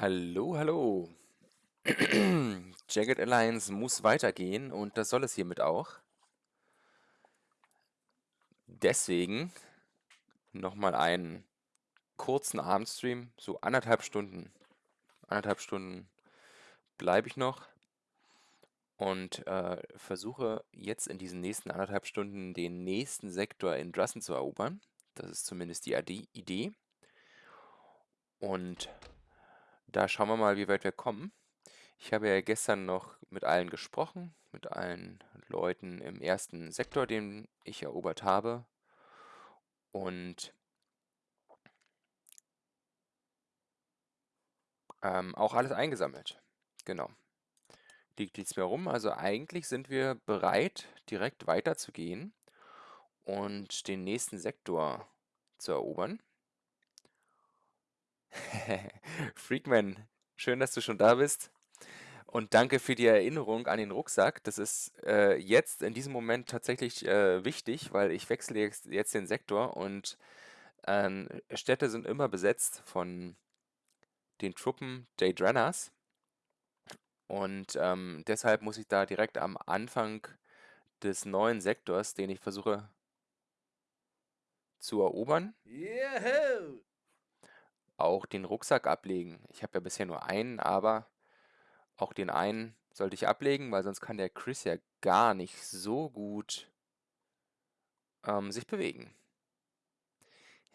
Hallo, hallo. Jagged Alliance muss weitergehen und das soll es hiermit auch. Deswegen nochmal einen kurzen Abendstream, so anderthalb Stunden. Anderthalb Stunden bleibe ich noch und äh, versuche jetzt in diesen nächsten anderthalb Stunden den nächsten Sektor in Drussen zu erobern. Das ist zumindest die Idee. Und da schauen wir mal, wie weit wir kommen. Ich habe ja gestern noch mit allen gesprochen, mit allen Leuten im ersten Sektor, den ich erobert habe. Und ähm, auch alles eingesammelt. Genau. Liegt nichts mehr rum. Also eigentlich sind wir bereit, direkt weiterzugehen und den nächsten Sektor zu erobern. Freakman, schön, dass du schon da bist. Und danke für die Erinnerung an den Rucksack. Das ist äh, jetzt in diesem Moment tatsächlich äh, wichtig, weil ich wechsle jetzt, jetzt den Sektor und ähm, Städte sind immer besetzt von den Truppen Daedranas. Und ähm, deshalb muss ich da direkt am Anfang des neuen Sektors, den ich versuche zu erobern, Juhu! Auch den Rucksack ablegen. Ich habe ja bisher nur einen, aber auch den einen sollte ich ablegen, weil sonst kann der Chris ja gar nicht so gut ähm, sich bewegen.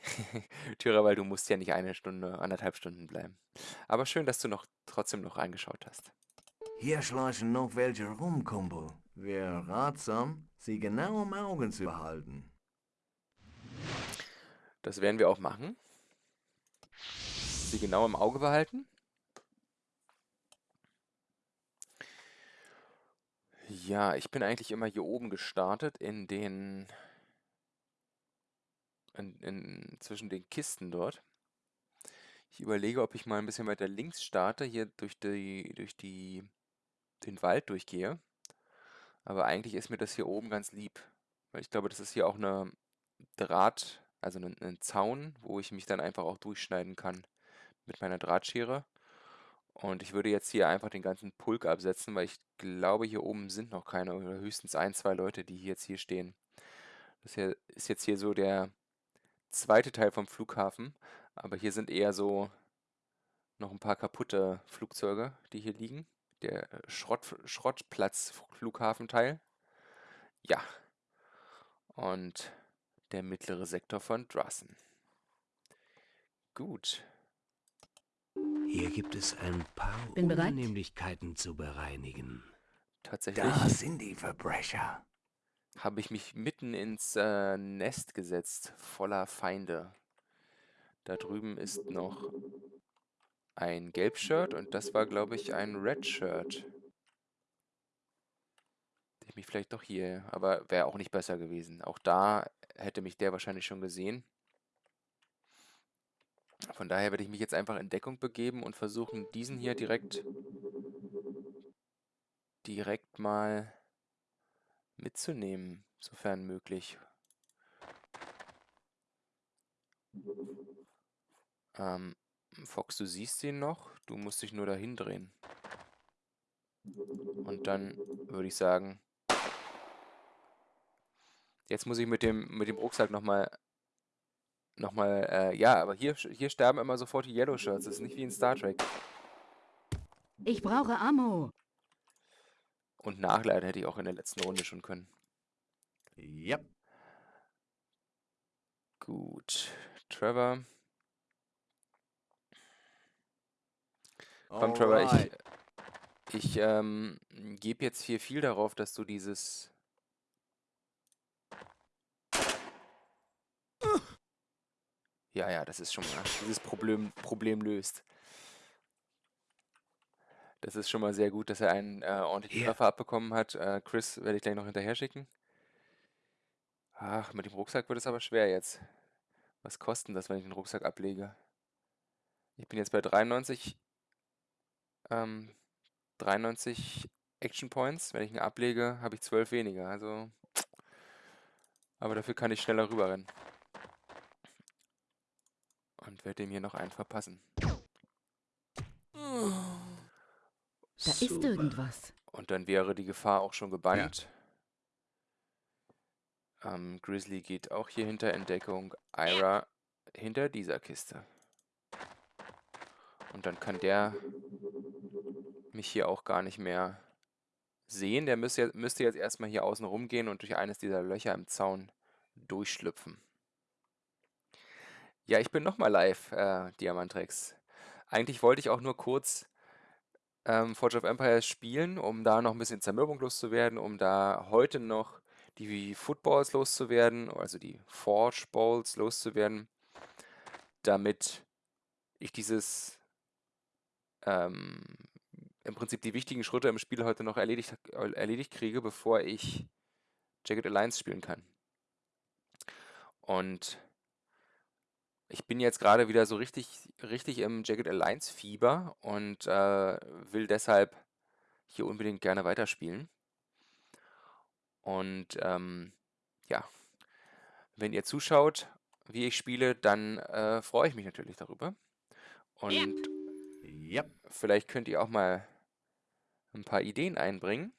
Tyra, weil du musst ja nicht eine Stunde, anderthalb Stunden bleiben. Aber schön, dass du noch trotzdem noch reingeschaut hast. Hier schleichen noch welche rum, Kumpel. Wäre ratsam, sie genau im Augen zu behalten. Das werden wir auch machen. Sie genau im Auge behalten. Ja, ich bin eigentlich immer hier oben gestartet in den in, in, zwischen den Kisten dort. Ich überlege, ob ich mal ein bisschen weiter links starte, hier durch die durch die den Wald durchgehe. Aber eigentlich ist mir das hier oben ganz lieb, weil ich glaube, das ist hier auch eine Draht, also ein, ein Zaun, wo ich mich dann einfach auch durchschneiden kann mit meiner Drahtschere. Und ich würde jetzt hier einfach den ganzen Pulk absetzen, weil ich glaube, hier oben sind noch keine oder höchstens ein, zwei Leute, die jetzt hier stehen. Das hier ist jetzt hier so der zweite Teil vom Flughafen, aber hier sind eher so noch ein paar kaputte Flugzeuge, die hier liegen. Der äh, Schrott, Schrottplatz-Flughafenteil. Ja. Und der mittlere Sektor von Drussen. Gut. Hier gibt es ein paar Bin bereit. Unannehmlichkeiten zu bereinigen. Tatsächlich Da sind die Verbrecher. habe ich mich mitten ins äh, Nest gesetzt, voller Feinde. Da drüben ist noch ein Gelbshirt und das war, glaube ich, ein Redshirt. Ich mich vielleicht doch hier, aber wäre auch nicht besser gewesen. Auch da hätte mich der wahrscheinlich schon gesehen. Von daher werde ich mich jetzt einfach in Deckung begeben und versuchen, diesen hier direkt direkt mal mitzunehmen, sofern möglich. Ähm, Fox, du siehst ihn noch, du musst dich nur dahin drehen. Und dann würde ich sagen, jetzt muss ich mit dem, mit dem Rucksack nochmal, nochmal, äh, ja, aber hier, hier sterben immer sofort die Yellow Shirts, das ist nicht wie in Star Trek. Ich brauche Ammo. Und nachladen hätte ich auch in der letzten Runde schon können. Yep. Gut, Trevor. Komm, Trevor, ich, ich ähm, gebe jetzt hier viel darauf, dass du dieses... Ja, ja, das ist schon mal, dieses Problem, Problem löst. Das ist schon mal sehr gut, dass er einen äh, ordentlichen Hier. Treffer abbekommen hat. Äh, Chris werde ich gleich noch hinterher schicken. Ach, mit dem Rucksack wird es aber schwer jetzt. Was kostet das, wenn ich den Rucksack ablege? Ich bin jetzt bei 93, ähm, 93 Action Points. Wenn ich ihn ablege, habe ich 12 weniger. Also, aber dafür kann ich schneller rüberrennen. Und werde dem hier noch einen verpassen. Da ist Super. irgendwas. Und dann wäre die Gefahr auch schon gebannt. Ähm, Grizzly geht auch hier hinter in Deckung. Ira hinter dieser Kiste. Und dann kann der mich hier auch gar nicht mehr sehen. Der müsste, jetzt- müsste jetzt erstmal hier außen rumgehen und durch eines dieser Löcher im Zaun durchschlüpfen. Ja, ich bin nochmal live, äh, Diamantrex. Eigentlich wollte ich auch nur kurz ähm, Forge of Empires spielen, um da noch ein bisschen Zermürbung loszuwerden, um da heute noch die Footballs loszuwerden, also die Forge Balls loszuwerden, damit ich dieses ähm, im Prinzip die wichtigen Schritte im Spiel heute noch erledigt, erledigt kriege, bevor ich Jagged Alliance spielen kann. Und ich bin jetzt gerade wieder so richtig, richtig im Jagged Alliance Fieber und äh, will deshalb hier unbedingt gerne weiterspielen. Und ähm, ja, wenn ihr zuschaut, wie ich spiele, dann äh, freue ich mich natürlich darüber. Und Yep. vielleicht könnt ihr auch mal ein paar Ideen einbringen.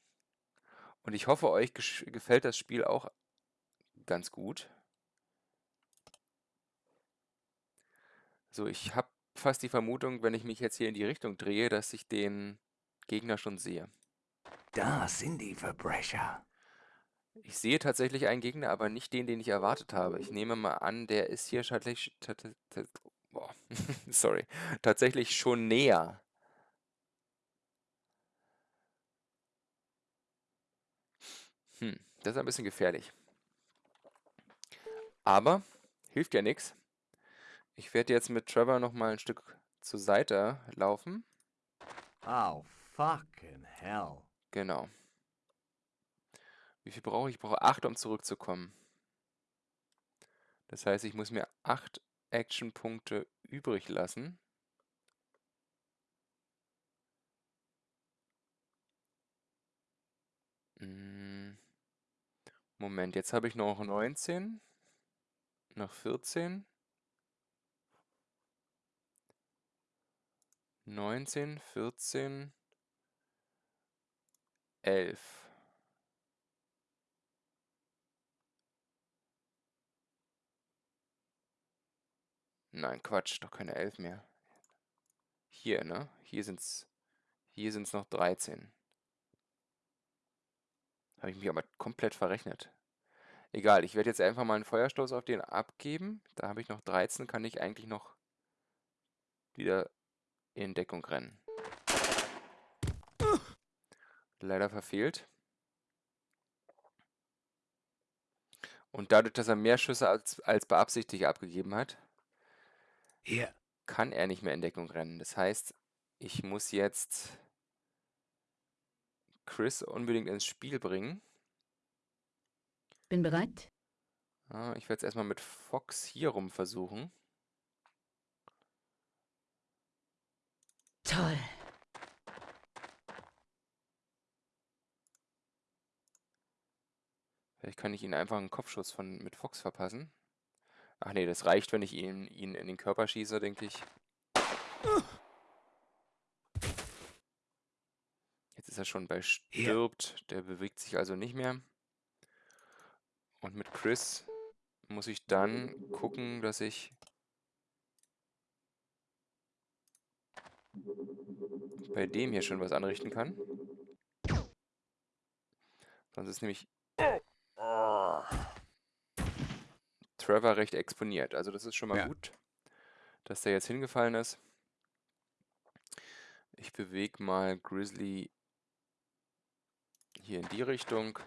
Und ich hoffe, euch gefällt das Spiel auch ganz gut. So, ich habe fast die Vermutung, wenn ich mich jetzt hier in die Richtung drehe, dass ich den Gegner schon sehe. Da sind die Verbrecher. Ich sehe tatsächlich einen Gegner, aber nicht den, den ich erwartet habe. Ich nehme mal an, der ist hier tatsächlich, tat- tat- boah, sorry, tatsächlich schon näher. Hm, das ist ein bisschen gefährlich. Aber hilft ja nichts. Ich werde jetzt mit Trevor noch mal ein Stück zur Seite laufen. Oh, fucking hell. Genau. Wie viel brauche ich? Ich brauche 8, um zurückzukommen. Das heißt, ich muss mir 8 Actionpunkte übrig lassen. Mm, Moment, jetzt habe ich noch 19. Noch 14. 19, 14, 11. Nein, Quatsch, doch keine 11 mehr. Hier, ne? Hier sind's, hier sind's noch 13. Habe ich mich aber komplett verrechnet. Egal, ich werde jetzt einfach mal einen Feuerstoß auf den abgeben. Da habe ich noch 13, kann ich eigentlich noch wieder in Deckung rennen. Leider verfehlt. Und dadurch, dass er mehr Schüsse als, als beabsichtigt abgegeben hat, Hier, kann er nicht mehr in Deckung rennen. Das heißt, ich muss jetzt Chris unbedingt ins Spiel bringen. Bin bereit? Ah, ich werde es erstmal mit Fox hier rum versuchen. Toll. Vielleicht kann ich ihn einfach einen Kopfschuss von, mit Fox verpassen. Ach nee, das reicht, wenn ich ihn, ihn in den Körper schieße, denke ich. Jetzt ist er schon bei stirbt. Der bewegt sich also nicht mehr. Und mit Chris muss ich dann gucken, dass ich bei dem hier schon was anrichten kann. Sonst ist nämlich Trevor recht exponiert. Also das ist schon mal Ja. gut, dass der jetzt hingefallen ist. Ich bewege mal Grizzly hier in die Richtung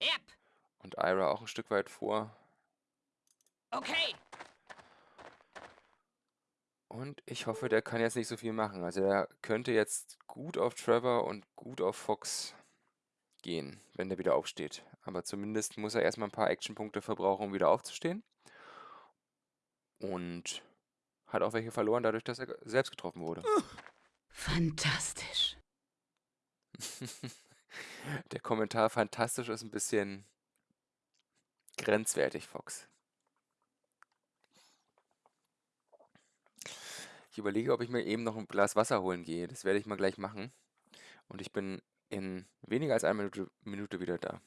Yep. und Ira auch ein Stück weit vor. Okay. Und ich hoffe, der kann jetzt nicht so viel machen. Also er könnte jetzt gut auf Trevor und gut auf Fox gehen, wenn der wieder aufsteht. Aber zumindest muss er erstmal ein paar Actionpunkte verbrauchen, um wieder aufzustehen. Und hat auch welche verloren, dadurch, dass er selbst getroffen wurde. Fantastisch. Der Kommentar fantastisch ist ein bisschen grenzwertig, Fox. Ich überlege, ob ich mir eben noch ein Glas Wasser holen gehe. Das werde ich mal gleich machen. Und ich bin in weniger als einer Minute, wieder da.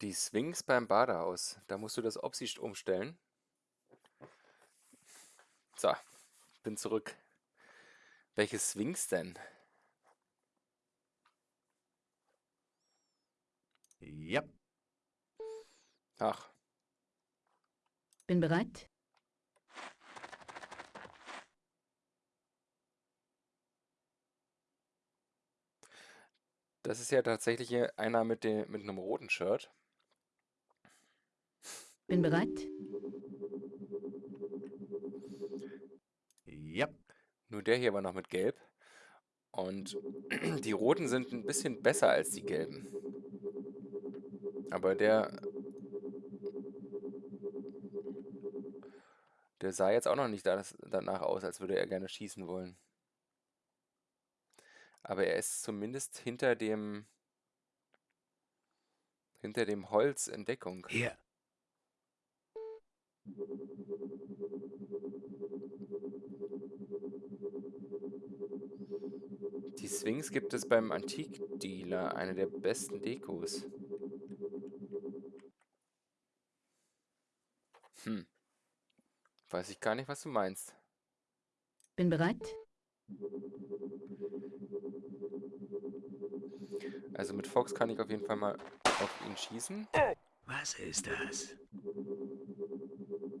Die Swings beim Badehaus. Da musst du das Opsi umstellen. So, bin zurück. Welche Swings denn? Ja. Ach, Bin bereit. das ist ja tatsächlich hier einer mit, dem, mit einem roten Shirt. Bin bereit. Ja. Nur der hier war noch mit Gelb. Und die roten sind ein bisschen besser als die gelben. Aber der Der sah jetzt auch noch nicht danach aus, als würde er gerne schießen wollen. Aber er ist zumindest hinter dem hinter dem Holz in Deckung. Hier. Die Sphinx gibt es beim Antikdealer, eine der besten Dekos. Hm. Weiß ich gar nicht, was du meinst. Bin bereit. Also mit Fox kann ich auf jeden Fall mal auf ihn schießen. Was ist das?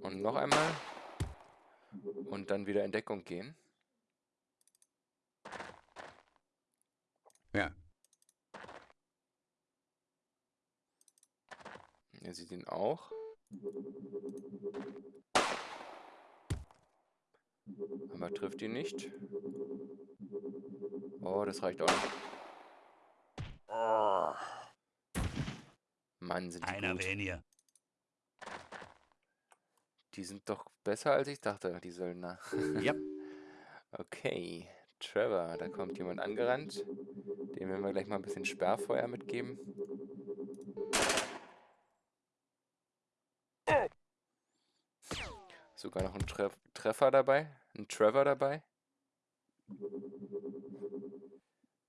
Und noch einmal. Und dann wieder in Deckung gehen. Er sieht ihn auch. Aber trifft ihn nicht. Oh, das reicht auch nicht. Mann, sind die Einer gut. weniger. Die sind doch besser, als ich dachte, die Söldner. Ja. Okay, Trevor, da kommt jemand angerannt. Dem werden wir gleich mal ein bisschen Sperrfeuer mitgeben. Sogar noch ein Treff Treffer dabei. Ein Trevor dabei.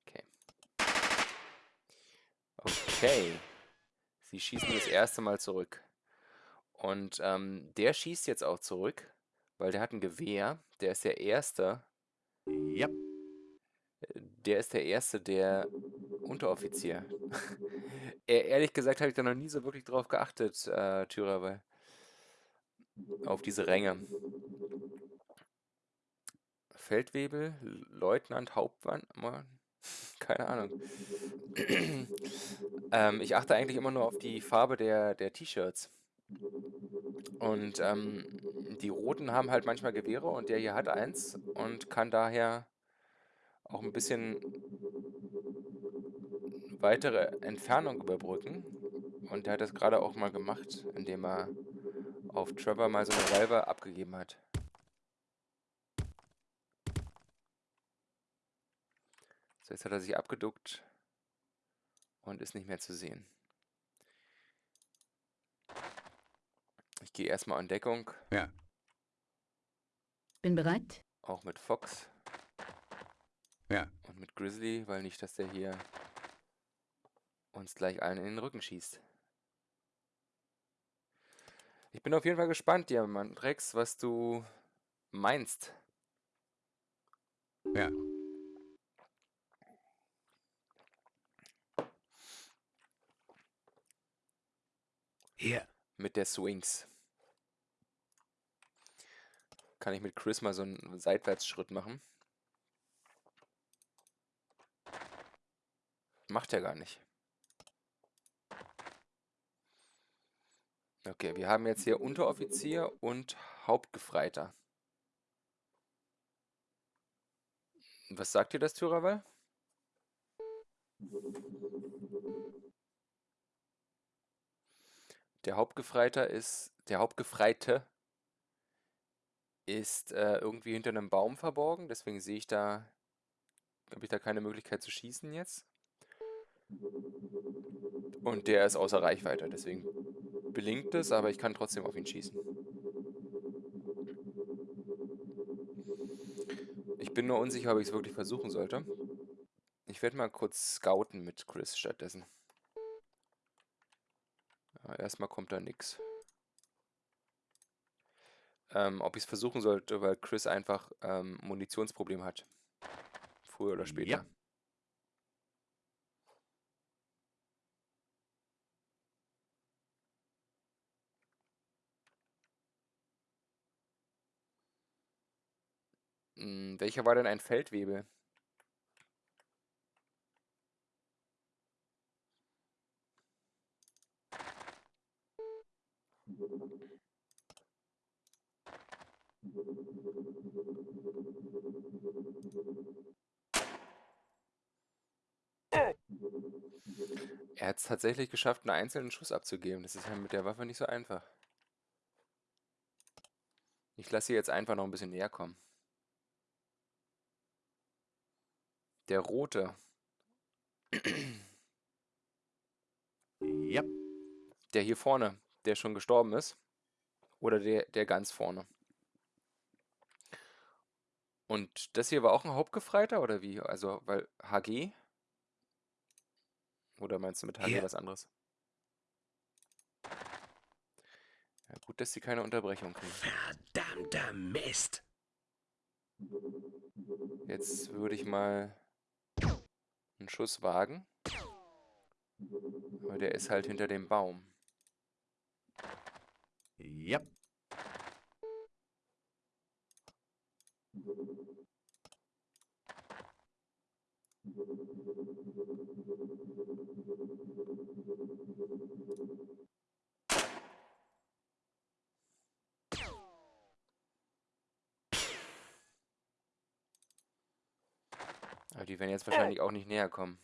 Okay. Okay. Sie schießen das erste Mal zurück. Und ähm, der schießt jetzt auch zurück, weil der hat ein Gewehr. Der ist der Erste. Ja. Der ist der Erste, der Unteroffizier. Ehrlich gesagt habe ich da noch nie so wirklich drauf geachtet, äh, Thürer, weil auf diese Ränge. Feldwebel, Leutnant, Hauptmann, Mann, keine Ahnung. ähm, ich achte eigentlich immer nur auf die Farbe der, der T-Shirts. Und ähm, die Roten haben halt manchmal Gewehre und der hier hat eins und kann daher auch ein bisschen weitere Entfernung überbrücken. Und der hat das gerade auch mal gemacht, indem er auf Trevor mal so eine Salve abgegeben hat. So, jetzt hat er sich abgeduckt und ist nicht mehr zu sehen. Ich gehe erstmal an Deckung, Ja. Bin bereit. auch mit Fox Ja. und mit Grizzly, weil nicht, dass der hier uns gleich allen in den Rücken schießt. Ich bin auf jeden Fall gespannt, Diamant Rex, was du meinst. Ja. Hier. mit der Swings. Kann ich mit Chris mal so einen Seitwärtsschritt machen? Macht er gar nicht. Okay, wir haben jetzt hier Unteroffizier und Hauptgefreiter. Was sagt dir das, Thürawal? Der Hauptgefreiter ist, der Hauptgefreite ist äh, irgendwie hinter einem Baum verborgen, deswegen sehe ich da, habe ich da keine Möglichkeit zu schießen jetzt. Und der ist außer Reichweite, deswegen blinkt es, aber ich kann trotzdem auf ihn schießen. Ich bin nur unsicher, ob ich es wirklich versuchen sollte. Ich werde mal kurz scouten mit Chris stattdessen. Ja, erstmal kommt da nichts. Ähm, ob ich es versuchen sollte, weil Chris einfach ähm, Munitionsproblem hat. Früher oder später. Ja. Hm, welcher war denn ein Feldwebel? Er hat es tatsächlich geschafft, einen einzelnen Schuss abzugeben. Das ist ja mit der Waffe nicht so einfach. Ich lasse sie jetzt einfach noch ein bisschen näher kommen. Der rote. Yep. Der hier vorne, der schon gestorben ist. Oder der, der ganz vorne. Und das hier war auch ein Hauptgefreiter oder wie? Also, weil HG? Oder meinst du mit HG Ja. was anderes? Ja, gut, dass sie keine Unterbrechung kriegen. Verdammter Mist. Jetzt würde ich mal einen Schuss wagen. Aber der ist halt hinter dem Baum. Yep. Aber die werden jetzt wahrscheinlich auch nicht näher kommen.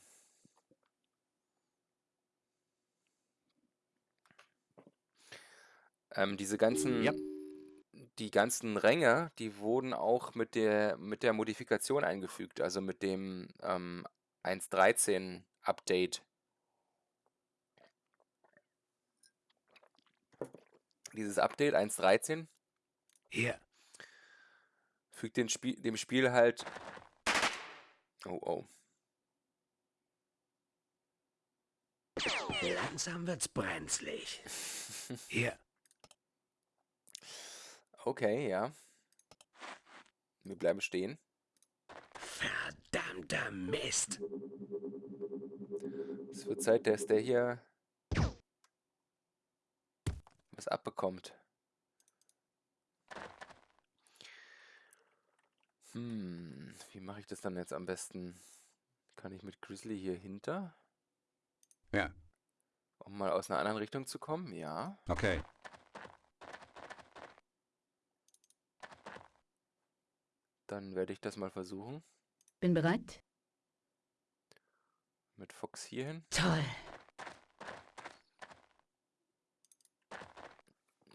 Ähm, diese ganzen, Ja. die ganzen Ränge, die wurden auch mit der, mit der Modifikation eingefügt, also mit dem ähm, 1.13 Update. Dieses Update 1.13 Hier. fügt den Spiel, dem Spiel halt. Oh, oh. Langsam wird's brenzlig. Hier. Okay, ja. Wir bleiben stehen. Verdammter Mist. Es wird Zeit, dass der hier was abbekommt. Hm, wie mache ich das dann jetzt am besten? Kann ich mit Grizzly hier hinter? Ja. Um mal aus einer anderen Richtung zu kommen? Ja. Okay. Dann werde ich das mal versuchen. Bin bereit? Mit Fox hierhin. Toll.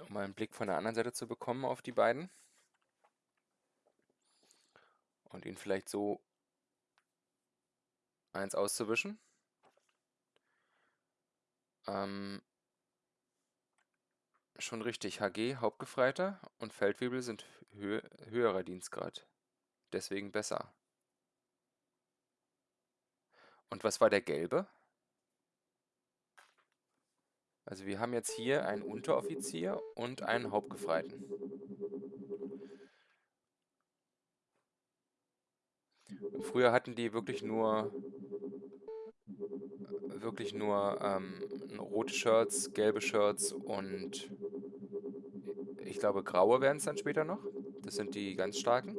Um mal einen Blick von der anderen Seite zu bekommen auf die beiden. Und ihn vielleicht so eins auszuwischen. Ähm, schon richtig. HG, Hauptgefreiter und Feldwebel sind hö höherer Dienstgrad. Deswegen besser. Und was war der gelbe? Also wir haben jetzt hier einen Unteroffizier und einen Hauptgefreiten. Früher hatten die wirklich nur wirklich nur ähm, rote Shirts, gelbe Shirts und ich glaube graue werden es dann später noch. Das sind die ganz starken.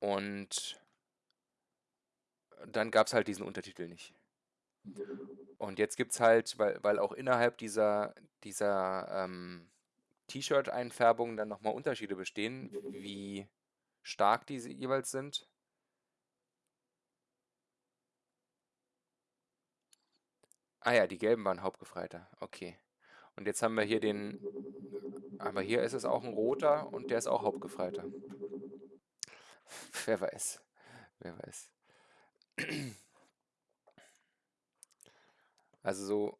Und dann gab es halt diesen Untertitel nicht. Und jetzt gibt es halt, weil, weil auch innerhalb dieser, dieser ähm, T-Shirt-Einfärbungen dann nochmal Unterschiede bestehen, wie stark diese jeweils sind. Ah ja, die gelben waren Hauptgefreiter. Okay. Und jetzt haben wir hier den. Aber hier ist es auch ein roter und der ist auch Hauptgefreiter. Wer weiß. Wer weiß. Also so.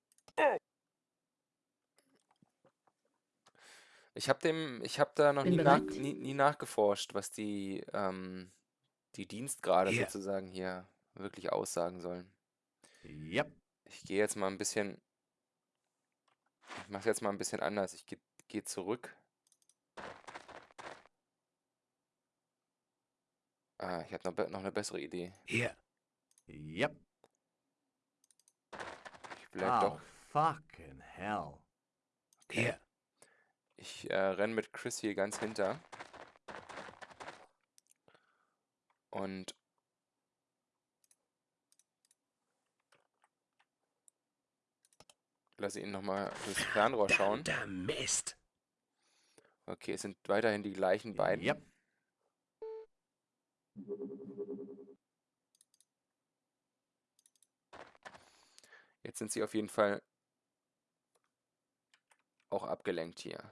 Ich habe dem, ich habe da noch Bin nie, nach, bereit. nie, nie nachgeforscht, was die, ähm, die Dienstgrade Hier. sozusagen hier wirklich aussagen sollen. Yep. Ich gehe jetzt mal ein bisschen. Ich mache jetzt mal ein bisschen anders. Ich gehe geh zurück. Ah, ich habe noch, be- noch eine bessere Idee. Hier. Yep. Ich bleib Oh, doch. fucking hell. Hier. Ich äh, renne mit Chris hier ganz hinter. Und lasse ihn nochmal durchs Fernrohr schauen. Mist. Okay, es sind weiterhin die gleichen beiden. Yep. Jetzt sind sie auf jeden Fall auch abgelenkt hier.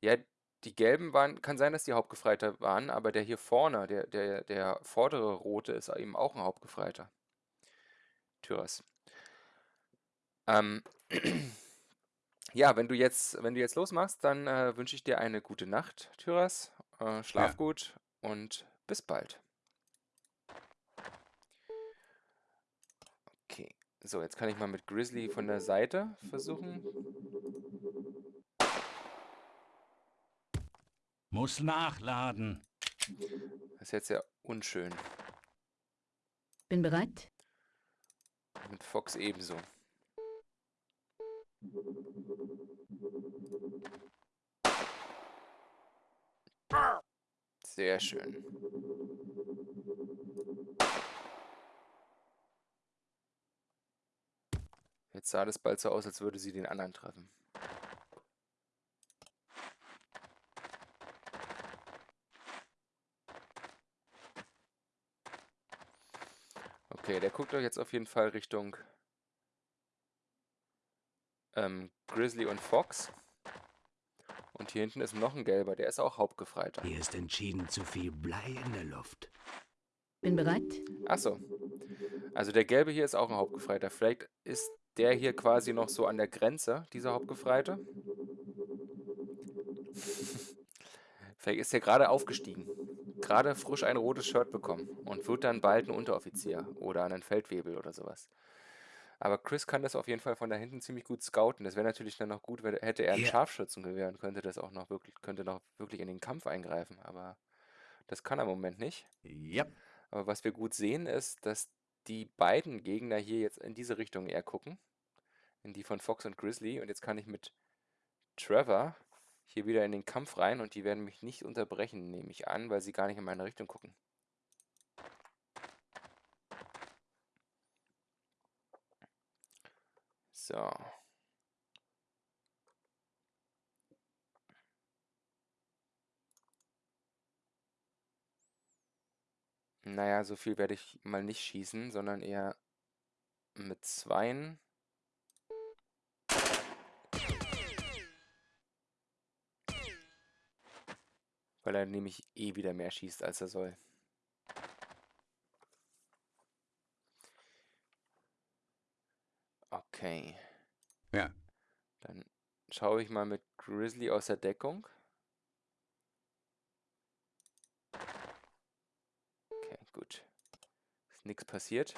Ja, die gelben waren, kann sein, dass die Hauptgefreiter waren, aber der hier vorne, der, der, der vordere rote, ist eben auch ein Hauptgefreiter. Tyras. Ähm, ja, wenn du jetzt, wenn du jetzt losmachst, dann äh, wünsche ich dir eine gute Nacht, Tyras. Äh, schlaf Ja. gut und bis bald. Okay, so, jetzt kann ich mal mit Grizzly von der Seite versuchen. Muss nachladen. Das ist jetzt sehr unschön. Bin bereit. Mit Fox ebenso. Sehr schön. Jetzt sah das bald so aus, als würde sie den anderen treffen. Okay, der guckt euch jetzt auf jeden Fall Richtung ähm, Grizzly und Fox. Und hier hinten ist noch ein gelber, der ist auch Hauptgefreiter. Hier ist entschieden zu viel Blei in der Luft. Bin bereit. Achso. Also der gelbe hier ist auch ein Hauptgefreiter. Vielleicht ist der hier quasi noch so an der Grenze, dieser Hauptgefreite. Vielleicht ist er gerade aufgestiegen. Gerade frisch ein rotes Shirt bekommen und wird dann bald ein Unteroffizier oder einen Feldwebel oder sowas. Aber Chris kann das auf jeden Fall von da hinten ziemlich gut scouten. Das wäre natürlich dann noch gut, wenn, hätte er ein. Scharfschützengewehr und könnte das auch noch wirklich, könnte noch wirklich in den Kampf eingreifen. Aber das kann er im Moment nicht. Yep. Aber was wir gut sehen, ist, dass die beiden Gegner hier jetzt in diese Richtung eher gucken. In die von Fox und Grizzly. Und jetzt kann ich mit Trevor hier wieder in den Kampf rein und die werden mich nicht unterbrechen, nehme ich an, weil sie gar nicht in meine Richtung gucken. So. Naja, so viel werde ich mal nicht schießen, sondern eher mit zweien. Weil er nämlich eh wieder mehr schießt, als er soll. Okay. Ja. Dann schaue ich mal mit Grizzly aus der Deckung. Okay, gut. Ist nichts passiert.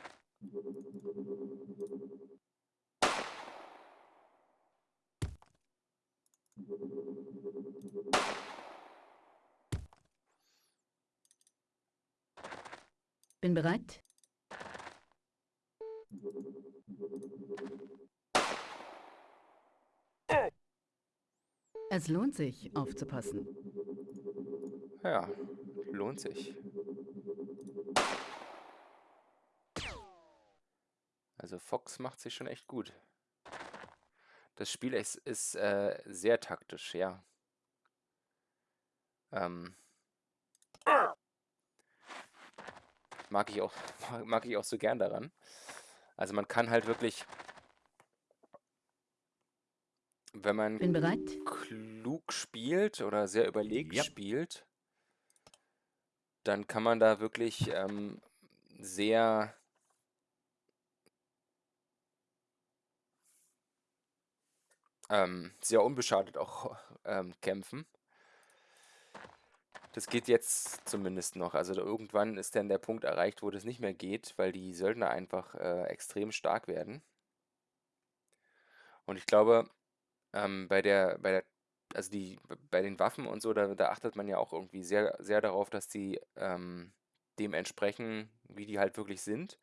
Bin bereit. Es lohnt sich, aufzupassen. Ja, lohnt sich. Also Fox macht sich schon echt gut. Das Spiel ist, ist äh, sehr taktisch, ja. Ähm, mag ich auch, mag ich auch so gern daran. Also man kann halt wirklich, wenn man Bin bereit. klug spielt oder sehr überlegt Yep. spielt, dann kann man da wirklich ähm, sehr ähm, sehr unbeschadet auch ähm, kämpfen. Das geht jetzt zumindest noch. Also irgendwann ist dann der Punkt erreicht, wo das nicht mehr geht, weil die Söldner einfach äh, extrem stark werden. Und ich glaube, ähm, bei der, bei der, also die, bei den Waffen und so, da, da achtet man ja auch irgendwie sehr, sehr darauf, dass die ähm, dem entsprechen, wie die halt wirklich sind.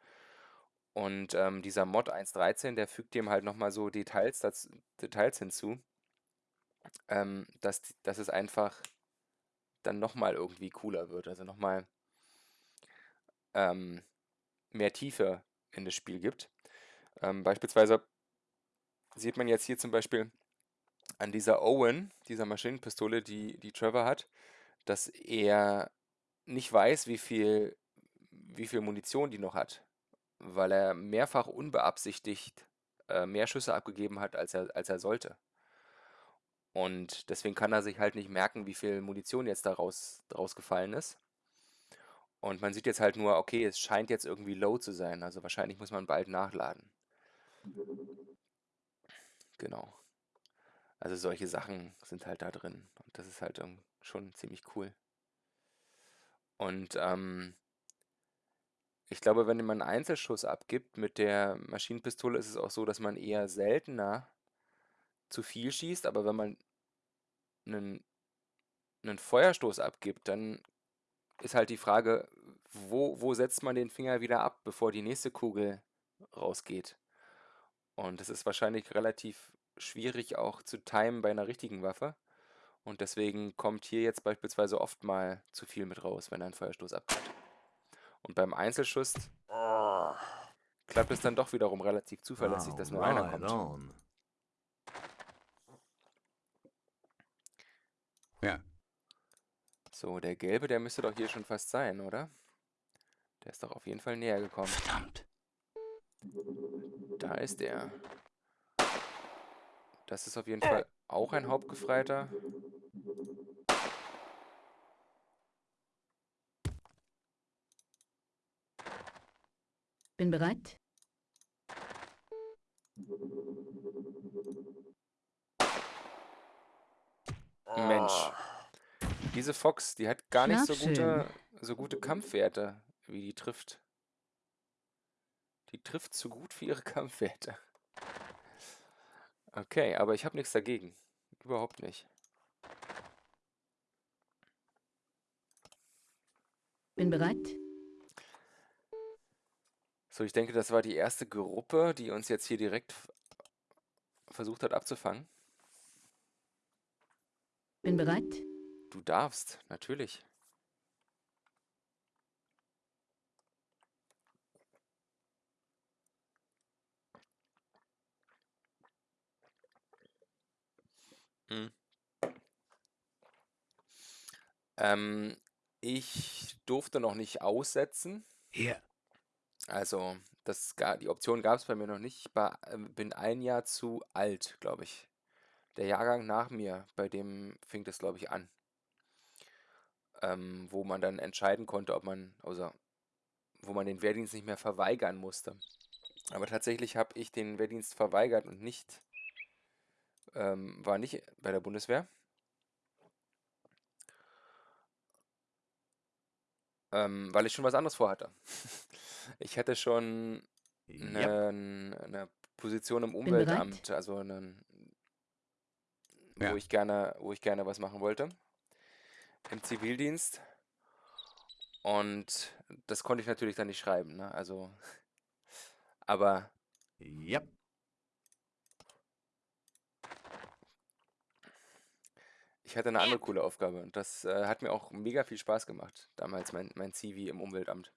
Und ähm, dieser Mod 1.13, der fügt dem halt nochmal so Details, dazu, Details hinzu, ähm, dass, dass es einfach dann nochmal irgendwie cooler wird. Also nochmal ähm, mehr Tiefe in das Spiel gibt. Ähm, beispielsweise sieht man jetzt hier zum Beispiel an dieser Owen, dieser Maschinenpistole, die, die Trevor hat, dass er nicht weiß, wie viel, wie viel Munition die noch hat, weil er mehrfach unbeabsichtigt äh, mehr Schüsse abgegeben hat, als er, als er sollte. Und deswegen kann er sich halt nicht merken, wie viel Munition jetzt da raus, rausgefallen ist. Und man sieht jetzt halt nur, okay, es scheint jetzt irgendwie low zu sein. Also wahrscheinlich muss man bald nachladen. Genau. Also solche Sachen sind halt da drin. Und das ist halt schon ziemlich cool. Und ähm, ich glaube, wenn man einen Einzelschuss abgibt mit der Maschinenpistole, ist es auch so, dass man eher seltener zu viel schießt. Aber wenn man einen, einen Feuerstoß abgibt, dann ist halt die Frage, wo, wo setzt man den Finger wieder ab, bevor die nächste Kugel rausgeht. Und das ist wahrscheinlich relativ schwierig auch zu timen bei einer richtigen Waffe. Und deswegen kommt hier jetzt beispielsweise oft mal zu viel mit raus, wenn ein Feuerstoß abgeht. Und beim Einzelschuss klappt es dann doch wiederum relativ zuverlässig, dass nur einer kommt. Ja. So, der gelbe, der müsste doch hier schon fast sein, oder? Der ist doch auf jeden Fall näher gekommen. Verdammt. Da ist er. Das ist auf jeden Fall auch ein Hauptgefreiter. Bin bereit. Mensch. Diese Fox, die hat gar nicht so gute, so gute Kampfwerte, wie die trifft. Die trifft zu gut für ihre Kampfwerte. Okay, aber ich habe nichts dagegen. Überhaupt nicht. Bin bereit. So, ich denke, das war die erste Gruppe, die uns jetzt hier direkt versucht hat abzufangen. Bin bereit. Du darfst, natürlich. Hm. Ähm, ich durfte noch nicht aussetzen. Hier. Also, das, ga- die Option gab es bei mir noch nicht. Ich war, ähm, bin ein Jahr zu alt, glaube ich. Der Jahrgang nach mir, bei dem fing das, glaube ich, an. Ähm, wo man dann entscheiden konnte, ob man, also, wo man den Wehrdienst nicht mehr verweigern musste. Aber tatsächlich habe ich den Wehrdienst verweigert und nicht, ähm, war nicht bei der Bundeswehr. Ähm, weil ich schon was anderes vorhatte. Ich hatte schon eine, eine Position im. Umweltamt, also einen, wo Ja. ich gerne, wo ich gerne was machen wollte im Zivildienst. Und das konnte ich natürlich dann nicht schreiben, ne? Also, aber Yep. ich hatte eine andere coole Aufgabe und das äh, hat mir auch mega viel Spaß gemacht, damals mein, mein Zivi im Umweltamt.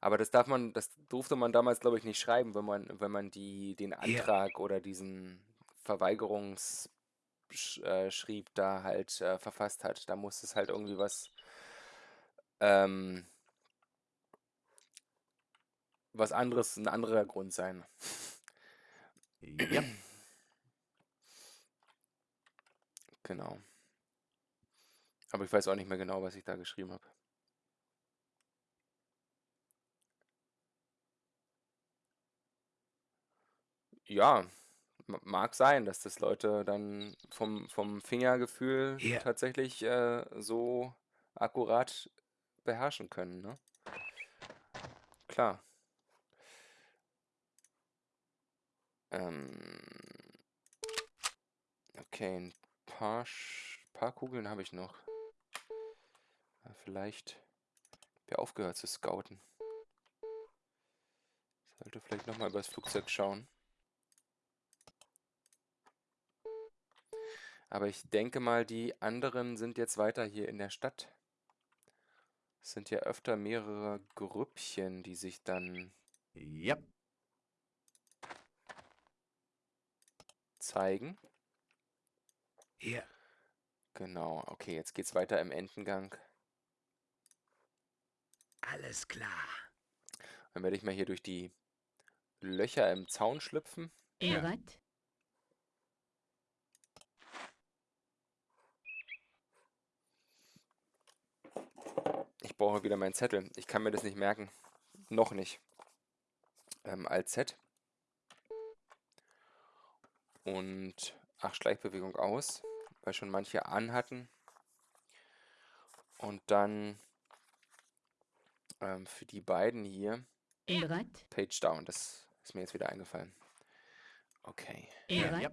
Aber das darf man, das durfte man damals, glaube ich, nicht schreiben, wenn man, wenn man die, den Ja. Antrag oder diesen Verweigerungsschrieb äh, da halt äh, verfasst hat. Da muss es halt irgendwie was, ähm, was anderes, ein anderer Grund sein. Yep. Genau. Aber ich weiß auch nicht mehr genau, was ich da geschrieben habe. Ja, ma- mag sein, dass das Leute dann vom, vom Fingergefühl Hier. tatsächlich äh, so akkurat beherrschen können, ne? Klar. Ähm, okay, ein paar, Sch- paar Kugeln habe ich noch. Ja, Vielleicht habe aufgehört zu scouten. Sollte vielleicht nochmal übers Flugzeug schauen. Aber ich denke mal, die anderen sind jetzt weiter hier in der Stadt. Es sind ja öfter mehrere Grüppchen, die sich dann Yep. zeigen. Hier. Genau, okay, jetzt geht's weiter im Endengang. Alles klar. Dann werde ich mal hier durch die Löcher im Zaun schlüpfen. Bin Ja. Ich brauche wieder meinen Zettel. Ich kann mir das nicht merken. Noch nicht. Ähm, Alt Z. Und ach, Schleichbewegung aus, weil schon manche anhatten. Und dann ähm, für die beiden hier bereit. Page Down. Das ist mir jetzt wieder eingefallen. Okay. Bereit. ja.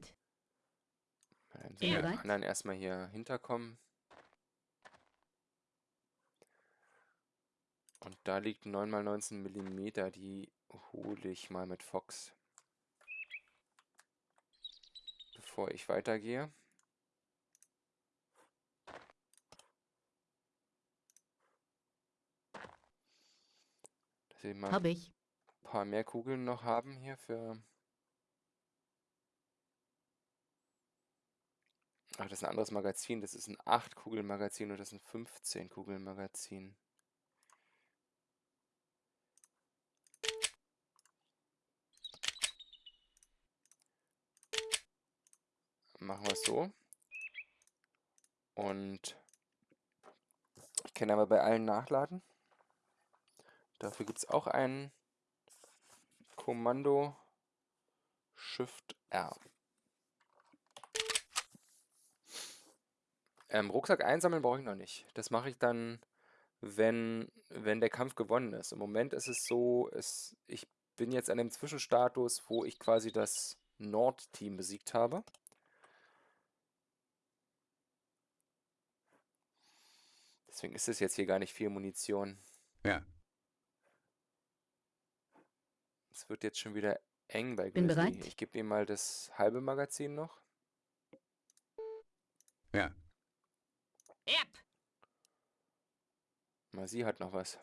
Dann sind die anderen erstmal hier hinterkommen. Und da liegt 9x19 mm, die hole ich mal mit Fox. Bevor ich weitergehe. Dass wir mal Hab ich. ein paar mehr Kugeln noch haben hier für... Ach, das ist ein anderes Magazin. Das ist ein 8-Kugeln-Magazin und das ist ein 15-Kugeln-Magazin. Machen wir es so. Und ich kann aber bei allen nachladen. Dafür gibt es auch ein Kommando Shift R. Ähm, Rucksack einsammeln brauche ich noch nicht. Das mache ich dann, wenn, wenn der Kampf gewonnen ist. Im Moment ist es so, es, ich bin jetzt an dem Zwischenstatus, wo ich quasi das Nord-Team besiegt habe. Deswegen ist es jetzt hier gar nicht viel Munition. Ja. Es wird jetzt schon wieder eng bei Bin Grizzly. bereit. Ich gebe ihm mal das halbe Magazin noch. Ja. Yep. Mal sie hat noch was.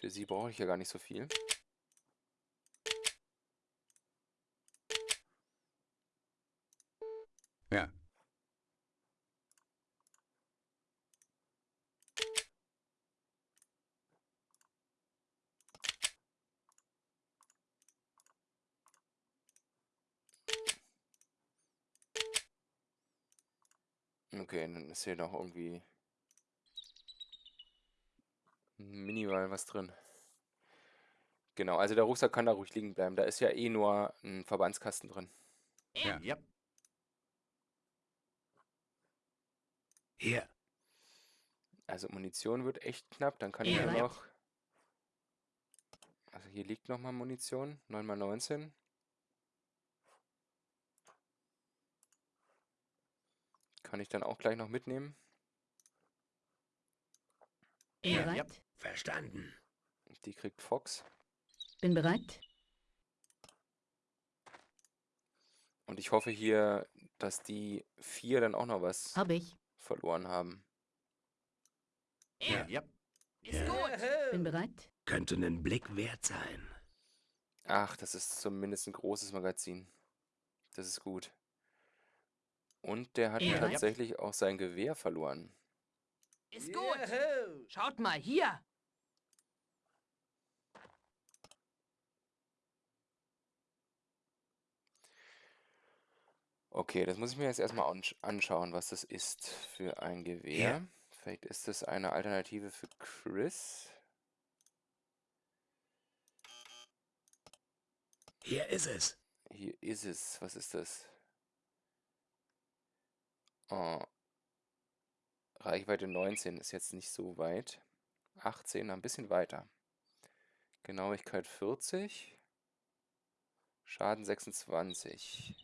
Für sie brauche ich ja gar nicht so viel. Ja. Okay, dann ist hier noch irgendwie minimal was drin. Genau, also der Rucksack kann da ruhig liegen bleiben. Da ist ja eh nur ein Verbandskasten drin. Ja. Yep. Hier. Also Munition wird echt knapp. Dann kann ich Ja. ja noch... Also hier liegt nochmal Munition. 9x19. Kann ich dann auch gleich noch mitnehmen. Bin Ja. bereit. Yep. Verstanden. Die kriegt Fox. Bin bereit. Und ich hoffe hier, dass die vier dann auch noch was Hab ich. Verloren haben. Ja. Yep. Ist gut. Bin bereit. Könnte einen Blick wert sein. Ach, das ist zumindest ein großes Magazin. Das ist gut. Und der hat Ja. tatsächlich auch sein Gewehr verloren. Ist gut. Schaut mal hier. Okay, das muss ich mir jetzt erstmal ansch anschauen, was das ist für ein Gewehr. Vielleicht ist das eine Alternative für Chris. Hier ist es. Hier ist es. Was ist das? Oh. Reichweite 19 ist jetzt nicht so weit. 18, ein bisschen weiter. Genauigkeit 40. Schaden 26.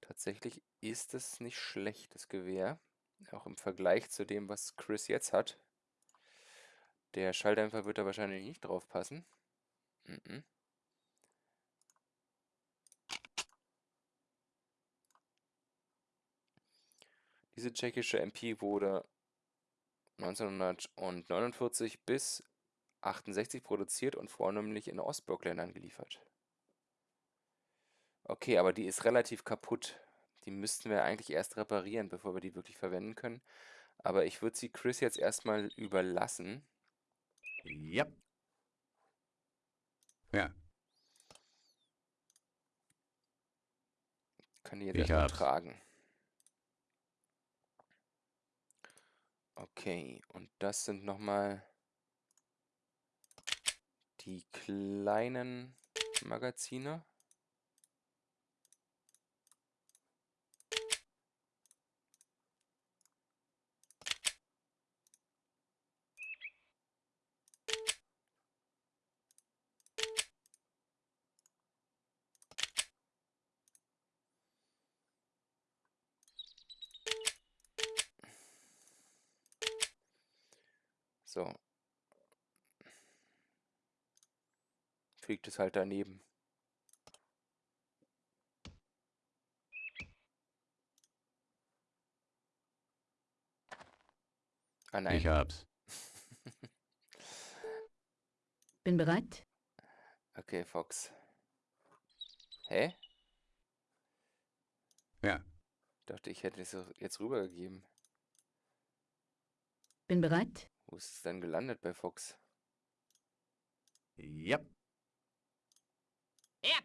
Tatsächlich ist es nicht schlecht, das Gewehr. Auch im Vergleich zu dem, was Chris jetzt hat. Der Schalldämpfer wird da wahrscheinlich nicht drauf passen. Mhm. Diese tschechische MP wurde 1949 bis 68 produziert und vornehmlich in Ostblockländern geliefert. Okay, aber die ist relativ kaputt. Die müssten wir eigentlich erst reparieren, bevor wir die wirklich verwenden können. Aber ich würde sie Chris jetzt erstmal überlassen. Yep. Ja, Kann die jetzt erstmal tragen. Okay, und das sind nochmal die kleinen Magazine. So. Fliegt es halt daneben. Ah nein. ich hab's. Bin bereit. Okay, Fox. Hä? Ja, Dachte, ich hätte es jetzt rübergegeben. Bin bereit. Wo ist es denn gelandet bei Fox? Yep. Yep.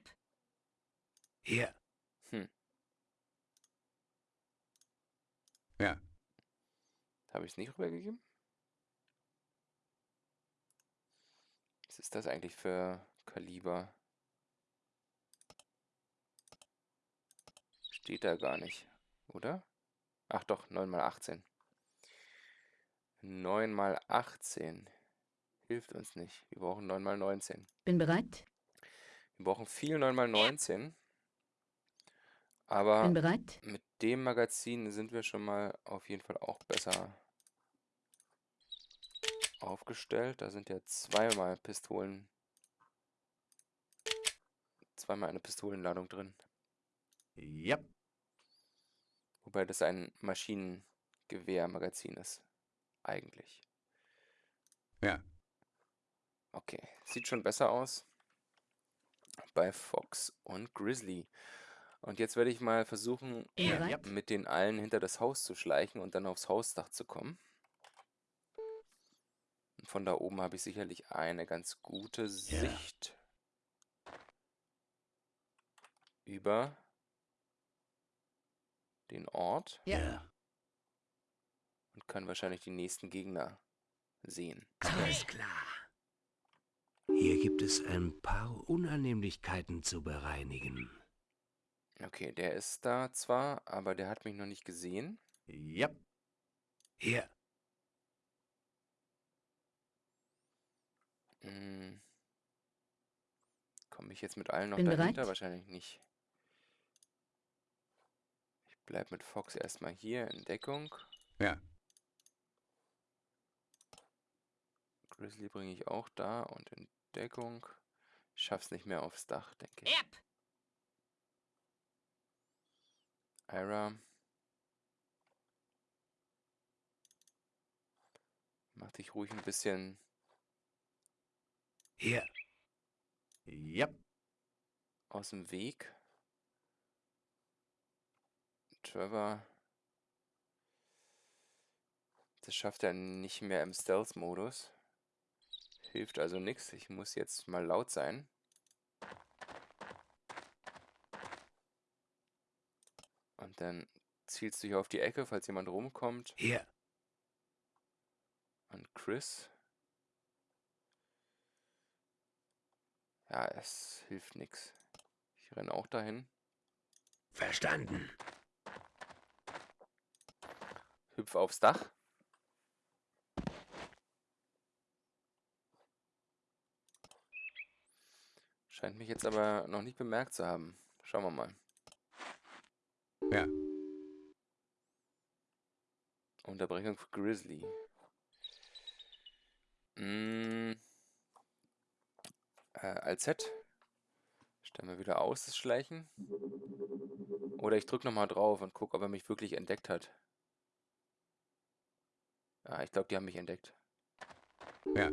Hier. ja, Habe ich es nicht rübergegeben? Was ist das eigentlich für Kaliber? Steht da gar nicht, oder? Ach doch, 9 mal 18. 9 mal 18 hilft uns nicht. Wir brauchen 9 mal 19. Bin bereit. Wir brauchen viel 9 mal 19. Aber Bin bereit. mit dem Magazin sind wir schon mal auf jeden Fall auch besser aufgestellt. Da sind ja zweimal Pistolen. Zweimal eine Pistolenladung drin. Yep. Wobei das ein Maschinengewehrmagazin ist. Eigentlich. ja. Okay, sieht schon besser aus. Bei Fox und Grizzly. Und jetzt werde ich mal versuchen, bereit. mit den allen hinter das Haus zu schleichen und dann aufs Hausdach zu kommen. Und von da oben habe ich sicherlich eine ganz gute Sicht über den Ort Ja. Ja. und kann wahrscheinlich die nächsten Gegner sehen. Alles klar. Hier gibt es ein paar Unannehmlichkeiten zu bereinigen. Okay, der ist da zwar, aber der hat mich noch nicht gesehen. Yep. Hier. Hm. Komme ich jetzt mit allen noch Bin dahinter? bereit. Wahrscheinlich nicht. Ich bleibe mit Fox erstmal hier in Deckung. Ja. Grizzly bringe ich auch da und in Deckung. Ich schaff's nicht mehr aufs Dach, denke ich. Yep. Ira. Mach dich ruhig ein bisschen Hier. Yep. aus dem Weg. Trevor. Das schafft er nicht mehr im Stealth-Modus. Hilft also nichts. Ich muss jetzt mal laut sein. Und dann zielst du hier auf die Ecke, falls jemand rumkommt. Hier. Und Chris. Ja, es hilft nichts. Ich renne auch dahin. Verstanden. Hüpf aufs Dach. Scheint mich jetzt aber noch nicht bemerkt zu haben. Schauen wir mal. Ja. Unterbrechung für Grizzly. Mm. Äh, als Z. Stellen wir wieder aus, das Schleichen. Oder ich drücke nochmal drauf und gucke, ob er mich wirklich entdeckt hat. Ja, ich glaube, die haben mich entdeckt. Ja.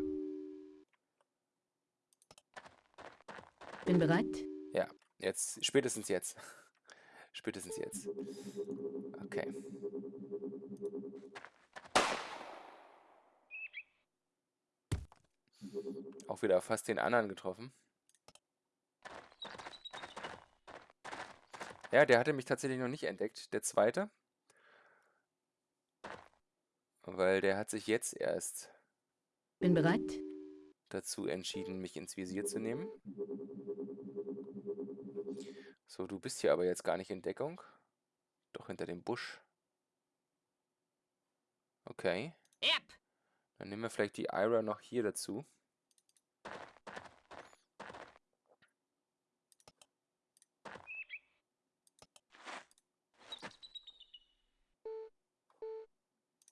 Bin bereit? Ja, jetzt, spätestens jetzt. Spätestens jetzt. Okay. Auch wieder fast den anderen getroffen. Ja, der hatte mich tatsächlich noch nicht entdeckt, der zweite. Weil der hat sich jetzt erst... Bin bereit? Dazu entschieden, mich ins Visier zu nehmen. So, du bist hier aber jetzt gar nicht in Deckung. Doch hinter dem Busch. Okay. Yep. Dann nehmen wir vielleicht die Ira noch hier dazu.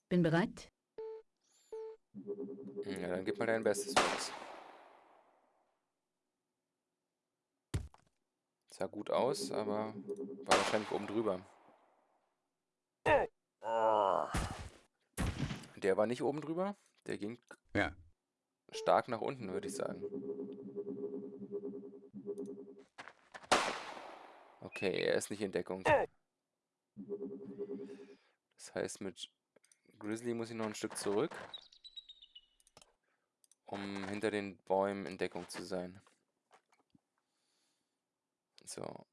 Bin bereit. Ja, dann gib mal dein Bestes, Max. Sah gut aus, aber war wahrscheinlich oben drüber. Der war nicht oben drüber. Der ging Ja. stark nach unten, würde ich sagen. Okay, er ist nicht in Deckung. Das heißt, mit Grizzly muss ich noch ein Stück zurück, um hinter den Bäumen in Deckung zu sein. So.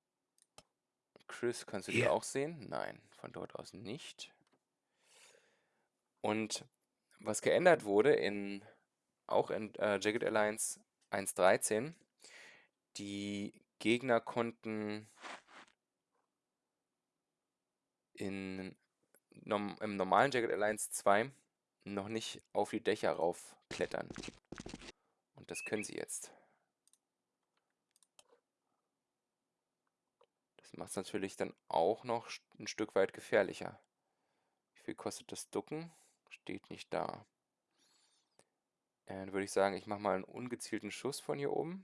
Chris, kannst du die Hier. auch sehen? Nein, von dort aus nicht. Und was geändert wurde in auch in äh, Jagged Alliance 1.13, die Gegner konnten in, norm, im normalen Jagged Alliance 2 noch nicht auf die Dächer raufklettern. Und das können sie jetzt. Das macht es natürlich dann auch noch ein Stück weit gefährlicher. Wie viel kostet das Ducken? Steht nicht da. Dann würde ich sagen, ich mache mal einen ungezielten Schuss von hier oben.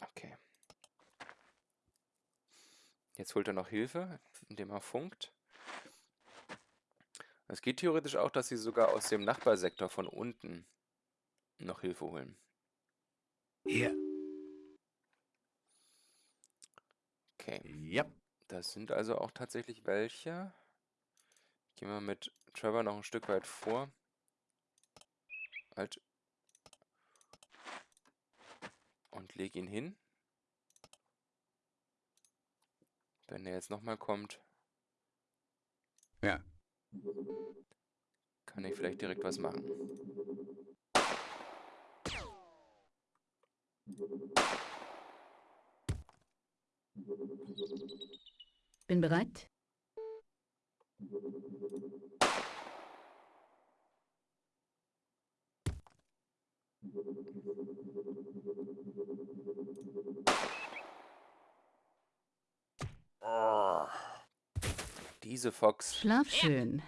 Okay. Jetzt holt er noch Hilfe, indem er funkt. Es geht theoretisch auch, dass sie sogar aus dem Nachbarsektor von unten noch Hilfe holen. Hier. Okay. Yep. Das sind also auch tatsächlich welche. Gehen wir mit Trevor noch ein Stück weit vor. Halt. Und leg ihn hin. Wenn er jetzt nochmal kommt, Ja. kann ich vielleicht direkt was machen. Bin bereit. Diese Fox, Schlaf schön.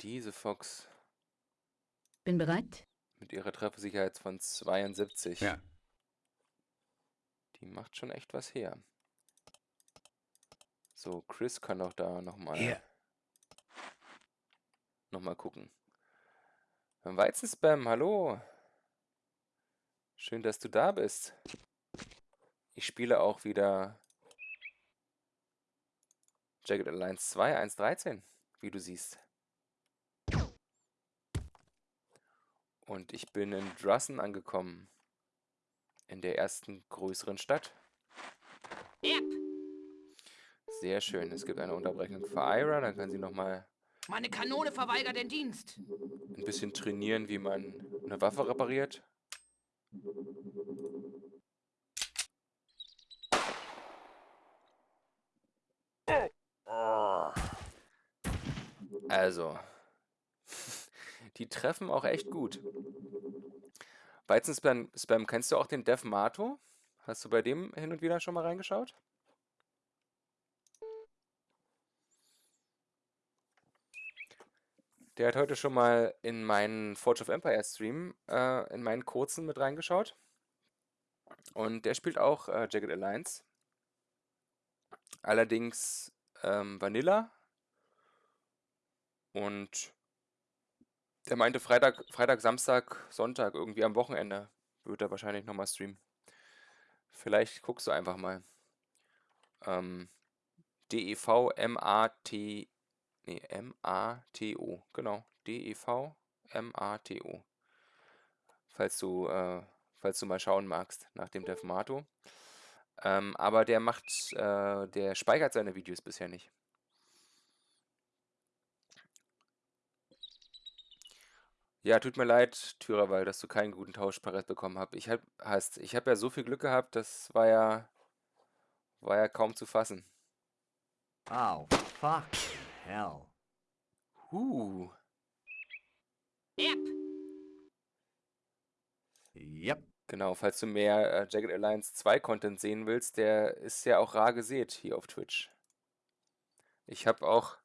diese Fox Bin bereit. mit ihrer Treffersicherheit von 72. Ja. Die macht schon echt was her. So, Chris kann doch da nochmal Hier. noch mal gucken. Weizenspam, hallo. Schön, dass du da bist. Ich spiele auch wieder Jagged Alliance 2, 1.13, wie du siehst. Und ich bin in Drussen angekommen. In der ersten größeren Stadt. Yep. Sehr schön. Es gibt eine Unterbrechung für Ira. Dann kann sie nochmal Meine Kanone verweigert den Dienst. ein bisschen trainieren, wie man eine Waffe repariert. Also, die treffen auch echt gut. Weizenspam, Spam, kennst du auch den Dev Mato? Hast du bei dem hin und wieder schon mal reingeschaut? Der hat heute schon mal in meinen Forge of Empire Stream, äh, in meinen kurzen mit reingeschaut. Und der spielt auch äh, Jagged Alliance. Allerdings ähm, Vanilla. Und der meinte Freitag, Freitag, Samstag, Sonntag, irgendwie am Wochenende wird er wahrscheinlich nochmal streamen. Vielleicht guckst du einfach mal. Ähm, D-E-V-M-A-T, nee, M-A-T-O, genau, D-E-V-M-A-T-O. Falls du, äh, falls du mal schauen magst nach dem Defmato. Ähm, aber der macht, äh, der speichert seine Videos bisher nicht. Ja, tut mir leid, Thürawal, dass du keinen guten Tauschparett bekommen hast. Ich hab, hast, ich habe ja so viel Glück gehabt, das war ja, war ja kaum zu fassen. Oh, fucking hell. Huh. Yep. Yep. Genau, falls du mehr äh, Jagged Alliance 2 Content sehen willst, der ist ja auch rar gesät hier auf Twitch. Ich habe auch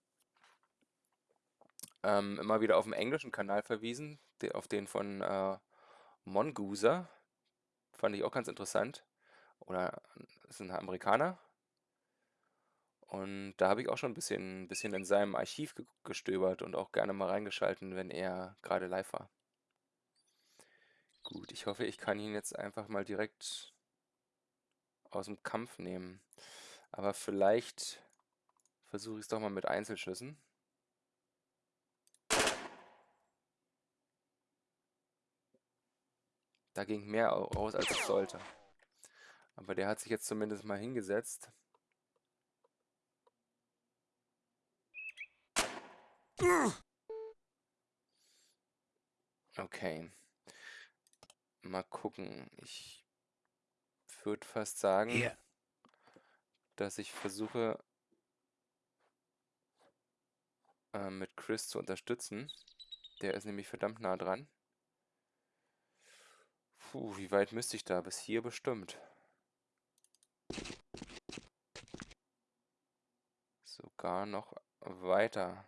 ähm, immer wieder auf dem englischen Kanal verwiesen, auf den von äh, Mongoose. Fand ich auch ganz interessant. Oder ist ein Amerikaner. Und da habe ich auch schon ein bisschen, bisschen in seinem Archiv ge gestöbert und auch gerne mal reingeschalten, wenn er gerade live war. Gut, ich hoffe, ich kann ihn jetzt einfach mal direkt aus dem Kampf nehmen. Aber vielleicht versuche ich es doch mal mit Einzelschüssen. Da ging mehr raus, als es sollte. Aber der hat sich jetzt zumindest mal hingesetzt. Okay. Mal gucken. Ich würde fast sagen, Hier. dass ich versuche, äh, mit Chris zu unterstützen. Der ist nämlich verdammt nah dran. Puh, wie weit müsste ich da? Bis hier bestimmt. Sogar noch weiter.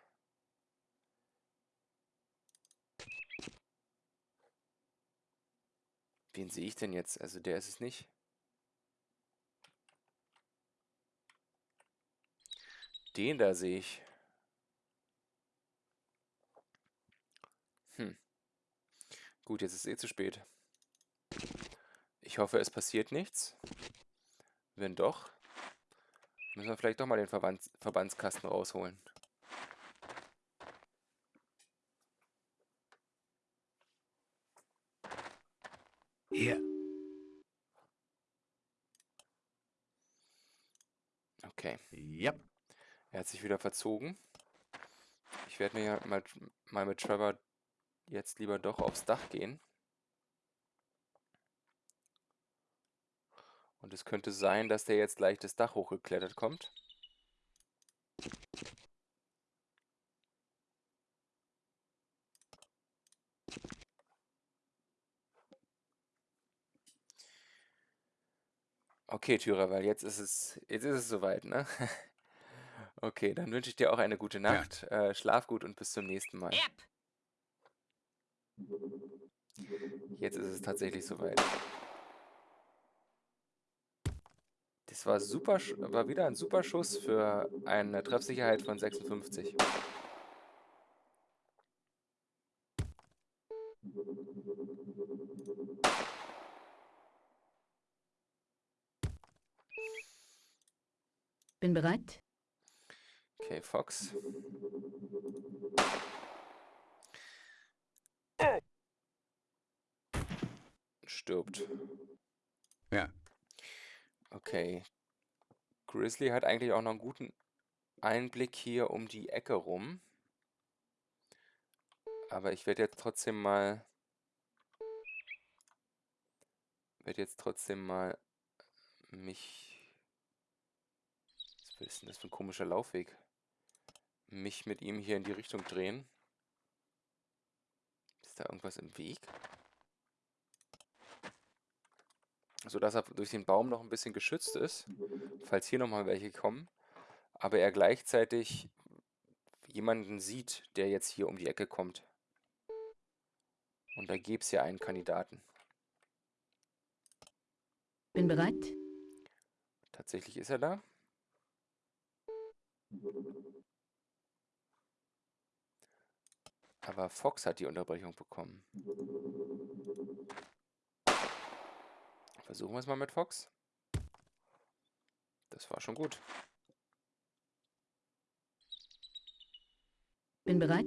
Wen sehe ich denn jetzt? Also der ist es nicht. Den da sehe ich. Hm. Gut, jetzt ist es eh zu spät. Ich hoffe, es passiert nichts. Wenn doch, müssen wir vielleicht doch mal den Verbands Verbandskasten rausholen. Hier. Okay, Yep. er hat sich wieder verzogen. Ich werde mir ja mal, mal mit Trevor jetzt lieber doch aufs Dach gehen. Und es könnte sein, dass der jetzt gleich das Dach hochgeklettert kommt. Okay, Tyra, weil jetzt ist es, jetzt ist es soweit, ne? Okay, dann wünsche ich dir auch eine gute Nacht. Äh, schlaf gut und bis zum nächsten Mal. Yep. Jetzt ist es tatsächlich soweit. Das war super, sch- war wieder ein super Schuss für eine Treffsicherheit von 56. Bin bereit. Okay, Fox. Stirbt. Ja. Okay. Grizzly hat eigentlich auch noch einen guten Einblick hier um die Ecke rum. Aber ich werde jetzt trotzdem mal... werde jetzt trotzdem mal mich... Was ist denn das für ein komischer Laufweg? Mich mit ihm hier in die Richtung drehen. Ist da irgendwas im Weg? Sodass er durch den Baum noch ein bisschen geschützt ist, falls hier nochmal welche kommen, aber er gleichzeitig jemanden sieht, der jetzt hier um die Ecke kommt. Und da gäbe es ja einen Kandidaten. Bin bereit. Tatsächlich ist er da. Aber Fox hat die Unterbrechung bekommen. Versuchen wir es mal mit Fox. Das war schon gut. Bin bereit.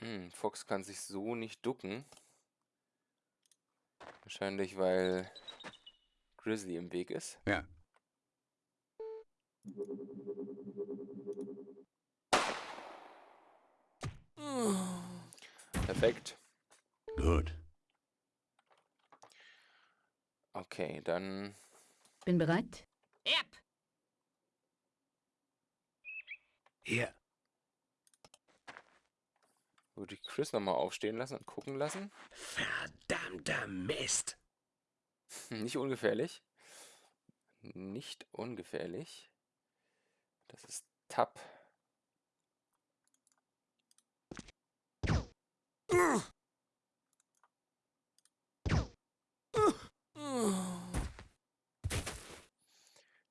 Hm, Fox kann sich so nicht ducken. Wahrscheinlich, weil Grizzly im Weg ist. Ja. Perfekt. Gut. Okay, dann Bin bereit. Yep. Hier. Würde ich Chris nochmal aufstehen lassen und gucken lassen. Verdammter Mist. Nicht ungefährlich. Nicht ungefährlich. Das ist Tab.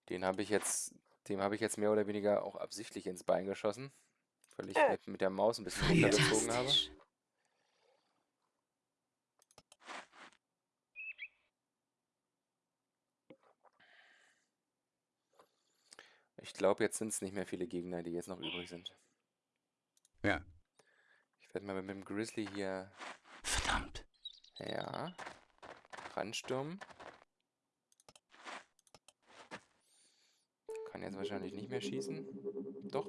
Den habe ich jetzt, dem habe ich jetzt mehr oder weniger auch absichtlich ins Bein geschossen, weil ich mit, mit der Maus ein bisschen runtergezogen habe. Ich glaube, jetzt sind es nicht mehr viele Gegner, die jetzt noch übrig sind. Ja. Ich werde mal mit dem Grizzly hier, Verdammt. ja, ranstürmen. Kann jetzt wahrscheinlich nicht mehr schießen. Doch.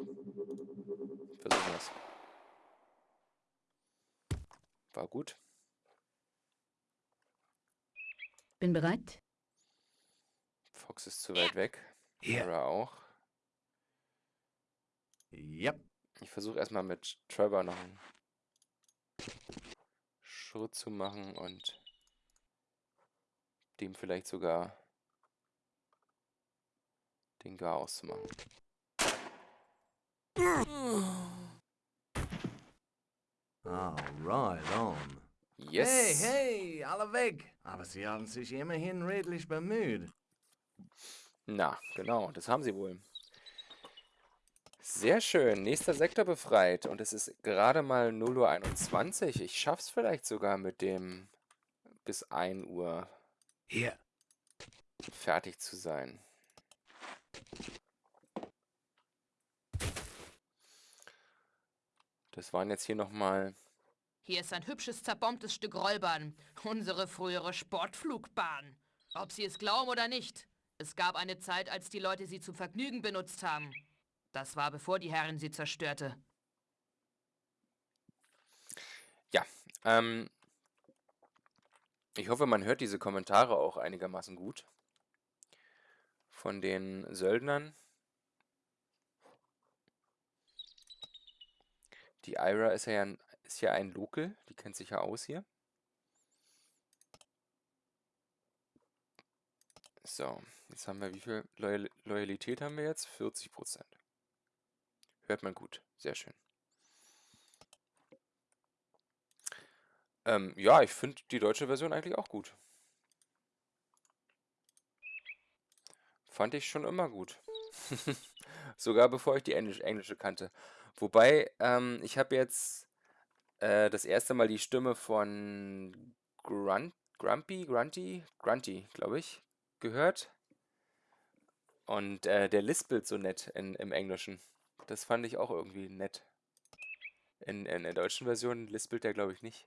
Versuchen wir es. War gut. Bin bereit. Fox ist zu weit weg. Tara auch. Yep. Ich versuche erstmal mit Trevor noch einen Schritt zu machen und dem vielleicht sogar den Gar auszumachen. Ah, right on. Yes! Hey, hey, alle weg. Aber sie haben sich immerhin redlich bemüht. Na, genau, das haben sie wohl. Sehr schön, nächster Sektor befreit und es ist gerade mal 0.21 Uhr. Ich schaff's vielleicht sogar mit dem bis 1 Uhr Hier. fertig zu sein. Das waren jetzt hier nochmal Hier ist ein hübsches, zerbombtes Stück Rollbahn. Unsere frühere Sportflugbahn. Ob Sie es glauben oder nicht. Es gab eine Zeit, als die Leute sie zum Vergnügen benutzt haben. Das war bevor die Herren sie zerstörte. Ja, ähm, ich hoffe, man hört diese Kommentare auch einigermaßen gut. Von den Söldnern. Die Ira ist ja, ein, ist ja ein Local, die kennt sich ja aus hier. So, jetzt haben wir, wie viel Loyal Loyalität haben wir jetzt? 40%. Hört man gut, sehr schön. Ähm, ja, ich finde die deutsche Version eigentlich auch gut. Fand ich schon immer gut. Sogar bevor ich die Englisch englische kannte. Wobei, ähm, ich habe jetzt äh, das erste Mal die Stimme von Grunt, Grumpy, Grunty, Grunty, glaube ich, gehört. Und äh, der lispelt so nett in, im Englischen. Das fand ich auch irgendwie nett. In, in der deutschen Version lispelt der, glaube ich, nicht.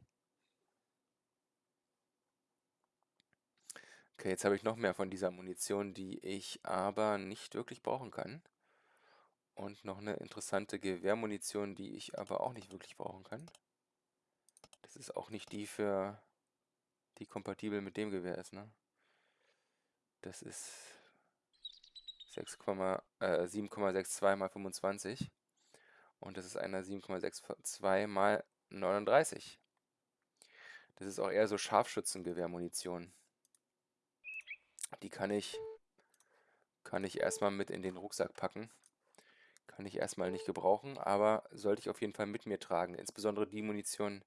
Okay, jetzt habe ich noch mehr von dieser Munition, die ich aber nicht wirklich brauchen kann. Und noch eine interessante Gewehrmunition, die ich aber auch nicht wirklich brauchen kann. Das ist auch nicht die für die kompatibel mit dem Gewehr ist, ne? Das ist 6, äh, 7,62 mal 25. Und das ist eine 7,62 mal 39. Das ist auch eher so Scharfschützengewehrmunition. Die kann ich, kann ich erstmal mit in den Rucksack packen. Kann ich erstmal nicht gebrauchen, aber sollte ich auf jeden Fall mit mir tragen. Insbesondere die Munition,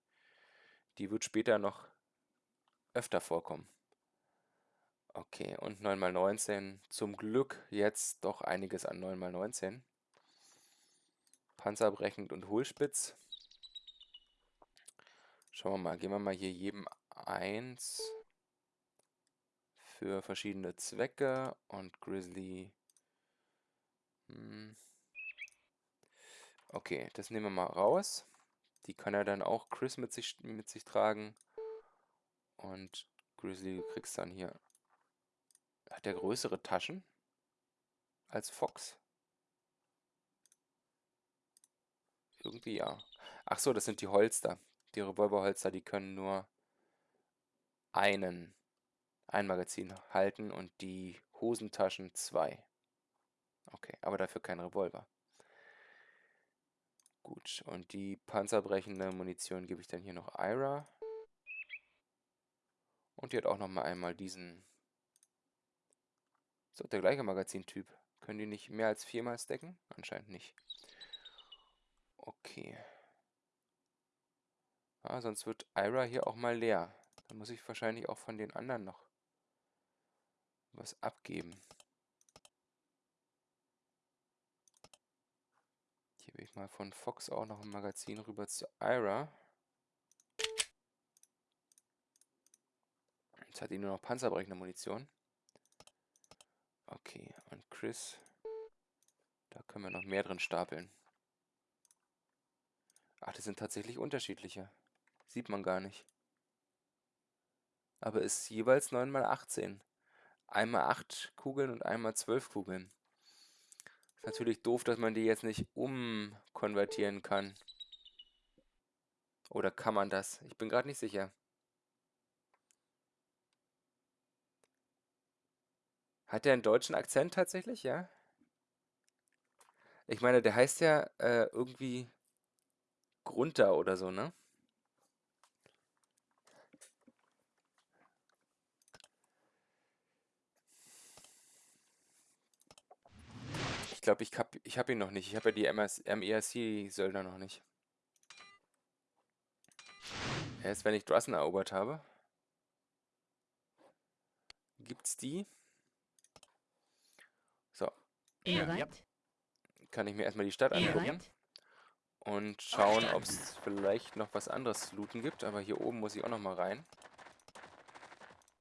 die wird später noch öfter vorkommen. Okay, und 9x19. Zum Glück jetzt doch einiges an 9x19. Panzerbrechend und Hohlspitz. Schauen wir mal, geben wir mal hier jedem eins für verschiedene Zwecke und Grizzly. Hm. Okay, das nehmen wir mal raus. Die kann er dann auch Chris mit sich, mit sich tragen. Und Grizzly, du kriegst dann hier. Hat der größere Taschen als Fox? Irgendwie ja. Ach so, das sind die Holster. Die Revolverholster, die können nur einen, ein Magazin halten und die Hosentaschen zwei. Okay, aber dafür kein Revolver. Gut, und die panzerbrechende Munition gebe ich dann hier noch Ira. Und die hat auch noch mal einmal diesen... So, der gleiche Magazintyp. Können die nicht mehr als viermal stacken? Anscheinend nicht. Okay. Ah, sonst wird Ira hier auch mal leer. Dann muss ich wahrscheinlich auch von den anderen noch was abgeben. Hier will ich mal von Fox auch noch ein Magazin rüber zu Ira. Jetzt hat die nur noch panzerbrechende Munition. Okay, und Chris. Da können wir noch mehr drin stapeln. Ach, das sind tatsächlich unterschiedliche. Sieht man gar nicht. Aber ist jeweils 9 mal 18. Einmal 8 Kugeln und einmal 12 Kugeln. Ist natürlich doof, dass man die jetzt nicht umkonvertieren kann. Oder kann man das? Ich bin gerade nicht sicher. Hat der einen deutschen Akzent tatsächlich, ja? Ich meine, der heißt ja äh, irgendwie Grunter oder so, ne? Glaube, ich habe ich hab ihn noch nicht. Ich habe ja die MERC-Söldner noch nicht. Erst wenn ich Drussen erobert habe. Gibt's die? Bin Ja. Kann ich mir erstmal die Stadt angucken. Und schauen, ob es vielleicht noch was anderes zu looten gibt. Aber hier oben muss ich auch noch mal rein.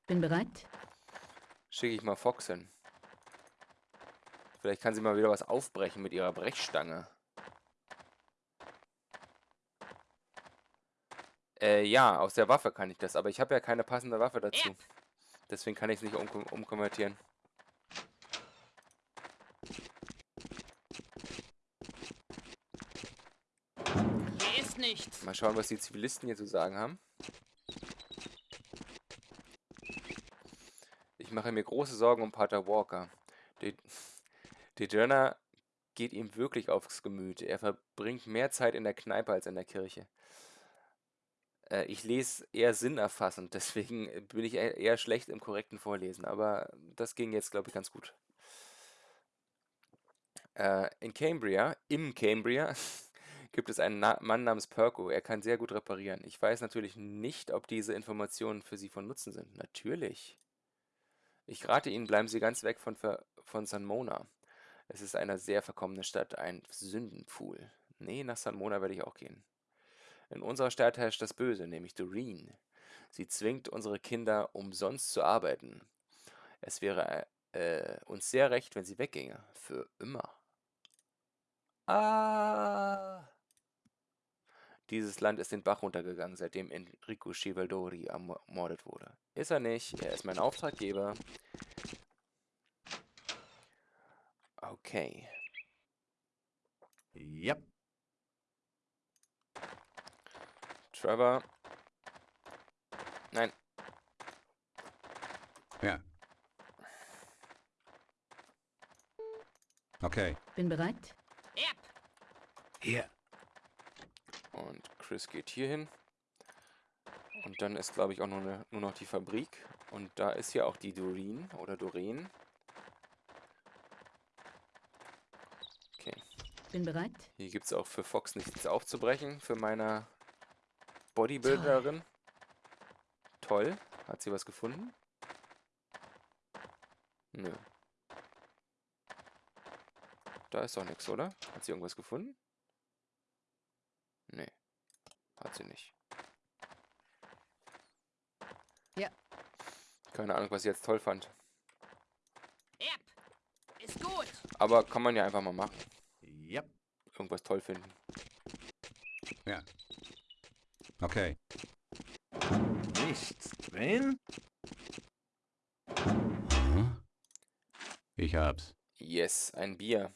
Bin bereit? Schicke ich mal Fox hin. Vielleicht kann sie mal wieder was aufbrechen mit ihrer Brechstange. Äh, ja, aus der Waffe kann ich das. Aber ich habe ja keine passende Waffe dazu. Deswegen kann ich es nicht umkom umkonvertieren. Hier ist nichts. Mal schauen, was die Zivilisten hier zu sagen haben. Ich mache mir große Sorgen um Pater Walker. Der, der Journal geht ihm wirklich aufs Gemüt. Er verbringt mehr Zeit in der Kneipe als in der Kirche. Äh, ich lese eher sinnerfassend, deswegen bin ich eher eher schlecht im korrekten Vorlesen. Aber das ging jetzt, glaube ich, ganz gut. Äh, in Cambria, im Cambria, gibt es einen Na Mann namens Perko. Er kann sehr gut reparieren. Ich weiß natürlich nicht, ob diese Informationen für Sie von Nutzen sind. Natürlich. Ich rate Ihnen, bleiben Sie ganz weg von, Ver von San Mona. Es ist eine sehr verkommene Stadt, ein Sündenpfuhl. Nee, nach San Mona werde ich auch gehen. In unserer Stadt herrscht das Böse, nämlich Doreen. Sie zwingt unsere Kinder, umsonst zu arbeiten. Es wäre äh, uns sehr recht, wenn sie wegginge. Für immer. Ah. Dieses Land ist den Bach runtergegangen, seitdem Enrico Civaldori ermordet wurde. Ist er nicht, er ist mein Auftraggeber. Okay. Yep. Trevor. Nein, Ja. Okay. Bin bereit? Yep. Hier, Und Chris geht hier hin. Und dann ist, glaube ich, auch nur, ne, nur noch die Fabrik. Und da ist ja auch die Doreen oder Doreen. Bin bereit? Hier gibt es auch für Fox nichts aufzubrechen. Für meine Bodybuilderin. Toll. Hat sie was gefunden? Nö. Da ist doch nichts, oder? Hat sie irgendwas gefunden? Nee. Hat sie nicht. Ja. Keine Ahnung, was sie jetzt toll fand. Yep. Ist gut. Aber kann man ja einfach mal machen. Irgendwas toll finden. Ja. Okay. Nichts drin? Hm? Ich hab's. Yes, ein Bier.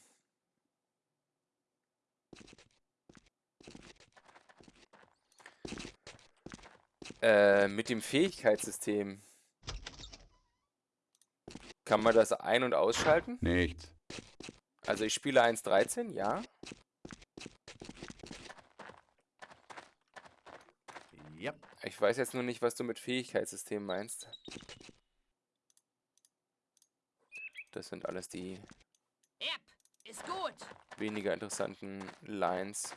Äh, mit dem Fähigkeitssystem. Kann man das ein- und ausschalten? Nichts. Also ich spiele 1.13, ja. Yep. Ich weiß jetzt nur nicht, was du mit Fähigkeitssystem meinst. Das sind alles die Yep. Ist gut. weniger interessanten Lines.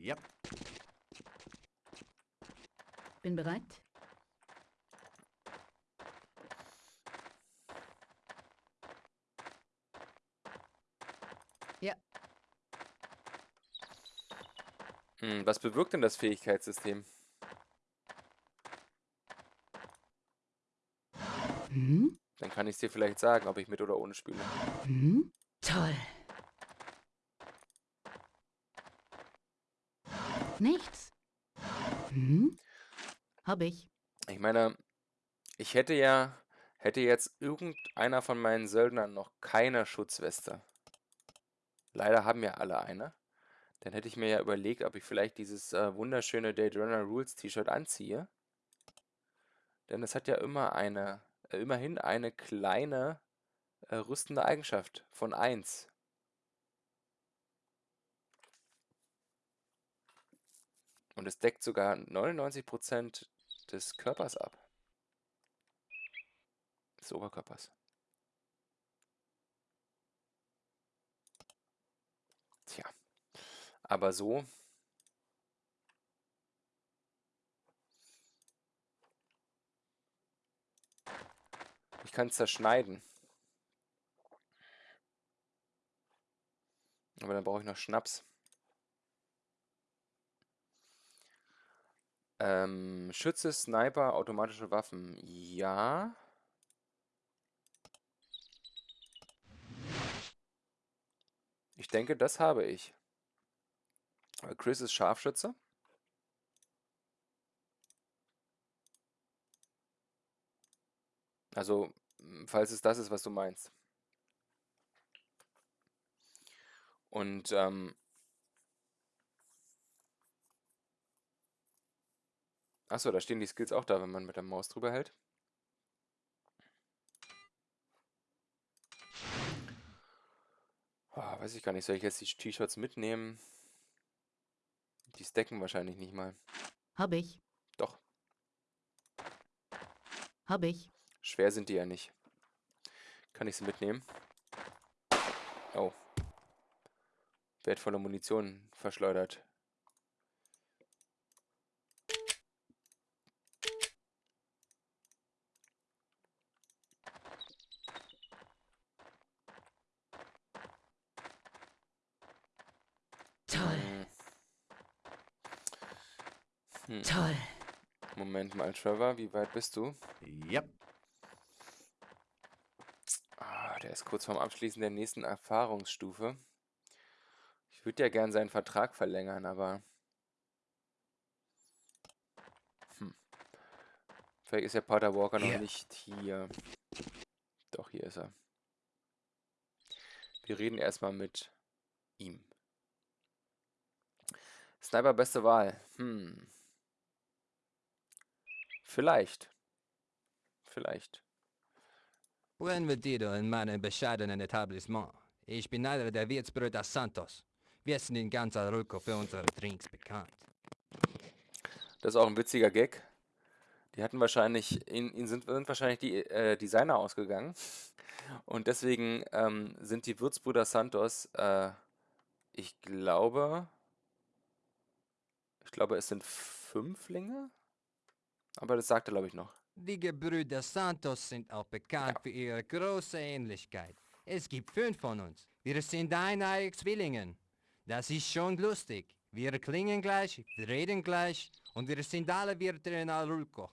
Yep. Bin bereit. Hm, was bewirkt denn das Fähigkeitssystem? Hm? Dann kann ich es dir vielleicht sagen, ob ich mit oder ohne spiele. Hm? Toll. Nichts. Hm? Hab ich. Ich meine, ich hätte ja, hätte jetzt irgendeiner von meinen Söldnern noch keine Schutzweste. Leider haben ja alle eine. Dann hätte ich mir ja überlegt, ob ich vielleicht dieses äh, wunderschöne Daydrunner Rules T-Shirt anziehe. Denn es hat ja immer eine, immerhin eine kleine äh, rüstende Eigenschaft von 1. Und es deckt sogar 99% des Körpers ab. Des Oberkörpers. Tja. Aber so. Ich kann es zerschneiden. Aber dann brauche ich noch Schnaps. Ähm, Schütze, Sniper, automatische Waffen. Ja. Ich denke, das habe ich. Äh, Chris ist Scharfschütze. Also, falls es das ist, was du meinst. Und, ähm, Achso, da stehen die Skills auch da, wenn man mit der Maus drüber hält. Ah, weiß ich gar nicht, soll ich jetzt die T-Shirts mitnehmen? Die stacken wahrscheinlich nicht mal. Hab ich. Doch, Hab ich. Schwer sind die ja nicht. Kann ich sie mitnehmen? Oh. Wertvolle Munition verschleudert. Toll. Hm. Hm. Toll. Moment mal, Trevor, wie weit bist du? Yep. Ah, der ist kurz vorm Abschließen der nächsten Erfahrungsstufe. Ich würde ja gern seinen Vertrag verlängern, aber... Hm. Vielleicht ist der Pater Walker noch nicht hier. Doch, hier ist er. Wir reden erstmal mit ihm. Sniper beste Wahl. Hm. Vielleicht. Vielleicht. Bienvenido in meinem bescheidenen Etablissement. Ich bin einer der Wirtsbrüder Santos. Wir sind in ganz Europa für unsere Drinks bekannt. Das ist auch ein witziger Gag. Die hatten wahrscheinlich, ihnen, sind, sind wahrscheinlich die äh, Designer ausgegangen. Und deswegen ähm, sind die Würzbrüder Santos, äh, ich glaube, ich glaube, es sind Fünflinge. Aber das sagt er, glaube ich, noch. Die Gebrüder Santos sind auch bekannt für ihre große Ähnlichkeit. Es gibt fünf von uns. Wir sind eineige Zwillingen. Das ist schon lustig. Wir klingen gleich, wir reden gleich und wir sind alle Wirte in Alulco.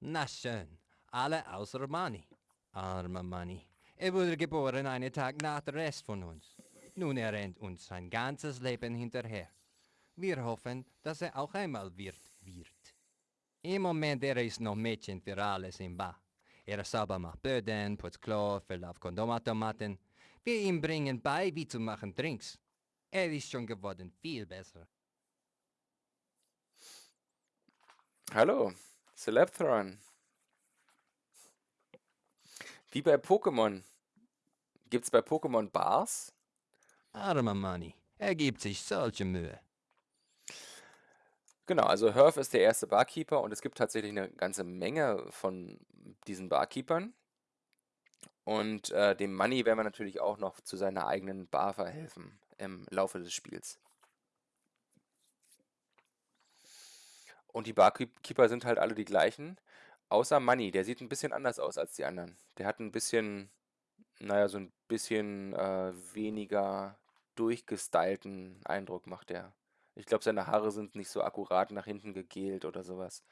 Na schön, alle außer Manni. Armer Manni. Er wurde geboren einen Tag nach dem Rest von uns. Nun er rennt uns sein ganzes Leben hinterher. Wir hoffen, dass er auch einmal Wirt wird. Im Moment er ist noch Mädchen für alles im Bach. Er sauber macht Böden, putzt Klo, füllt auf Kondomautomaten. Wir ihm bringen bei, wie zu machen Drinks. Er ist schon geworden viel besser. Hallo, Celebthron. Wie bei Pokémon. Gibt's bei Pokémon Bars? Armer Manni, er gibt sich solche Mühe. Genau, also Herf ist der erste Barkeeper und es gibt tatsächlich eine ganze Menge von diesen Barkeepern. Und äh, dem Money werden wir natürlich auch noch zu seiner eigenen Bar verhelfen im Laufe des Spiels. Und die Barkeeper sind halt alle die gleichen, außer Money. Der sieht ein bisschen anders aus als die anderen. Der hat ein bisschen, naja, so ein bisschen äh, weniger durchgestylten Eindruck macht er. Ich glaube, seine Haare sind nicht so akkurat nach hinten gegelt oder sowas.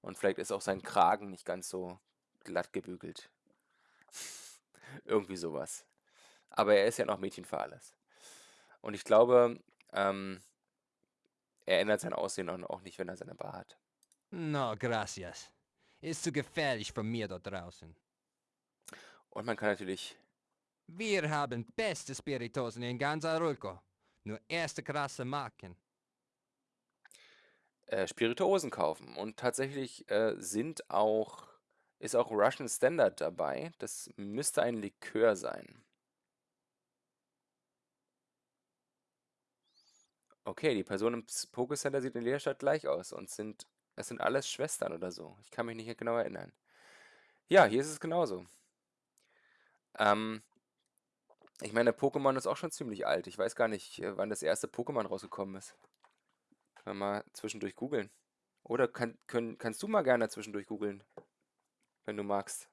Und vielleicht ist auch sein Kragen nicht ganz so glatt gebügelt. Irgendwie sowas. Aber er ist ja noch Mädchen für alles. Und ich glaube, ähm, er ändert sein Aussehen auch nicht, wenn er seine Bar hat. No, gracias. Ist zu gefährlich für mir dort draußen. Und man kann natürlich, Wir haben beste Spiritosen in ganz Arulco. Nur erste krasse Marken. Äh, Spirituosen kaufen. Und tatsächlich äh, sind auch, ist auch Russian Standard dabei. Das müsste ein Likör sein. Okay, die Person im Pokécenter sieht in Leerstadt gleich aus und sind, es sind alles Schwestern oder so. Ich kann mich nicht genau erinnern. Ja, hier ist es genauso. Ähm, ich meine, Pokémon ist auch schon ziemlich alt. Ich weiß gar nicht, äh, wann das erste Pokémon rausgekommen ist. Können wir mal zwischendurch googeln. Oder kann, können, kannst du mal gerne zwischendurch googeln, wenn du magst.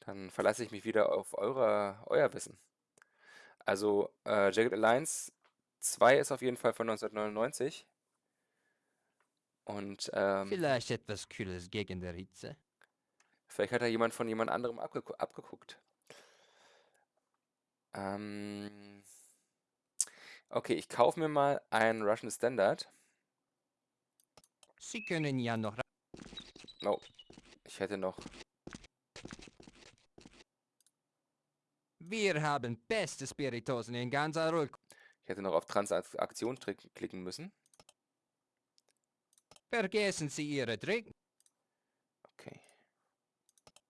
Dann verlasse ich mich wieder auf eure, euer Wissen. Also, äh, Jagged Alliance 2 ist auf jeden Fall von 1999. Und ähm, Vielleicht etwas Kühles gegen der Hitze. Vielleicht hat da jemand von jemand anderem abgegu abgeguckt. Ähm, okay, ich kaufe mir mal einen Russian Standard. Sie können ja noch... Oh, ich hätte noch. Wir haben beste Spiritosen in ganz Arulco. Ich hätte noch auf Transaktion klicken müssen. Vergessen Sie Ihre Trick. Okay.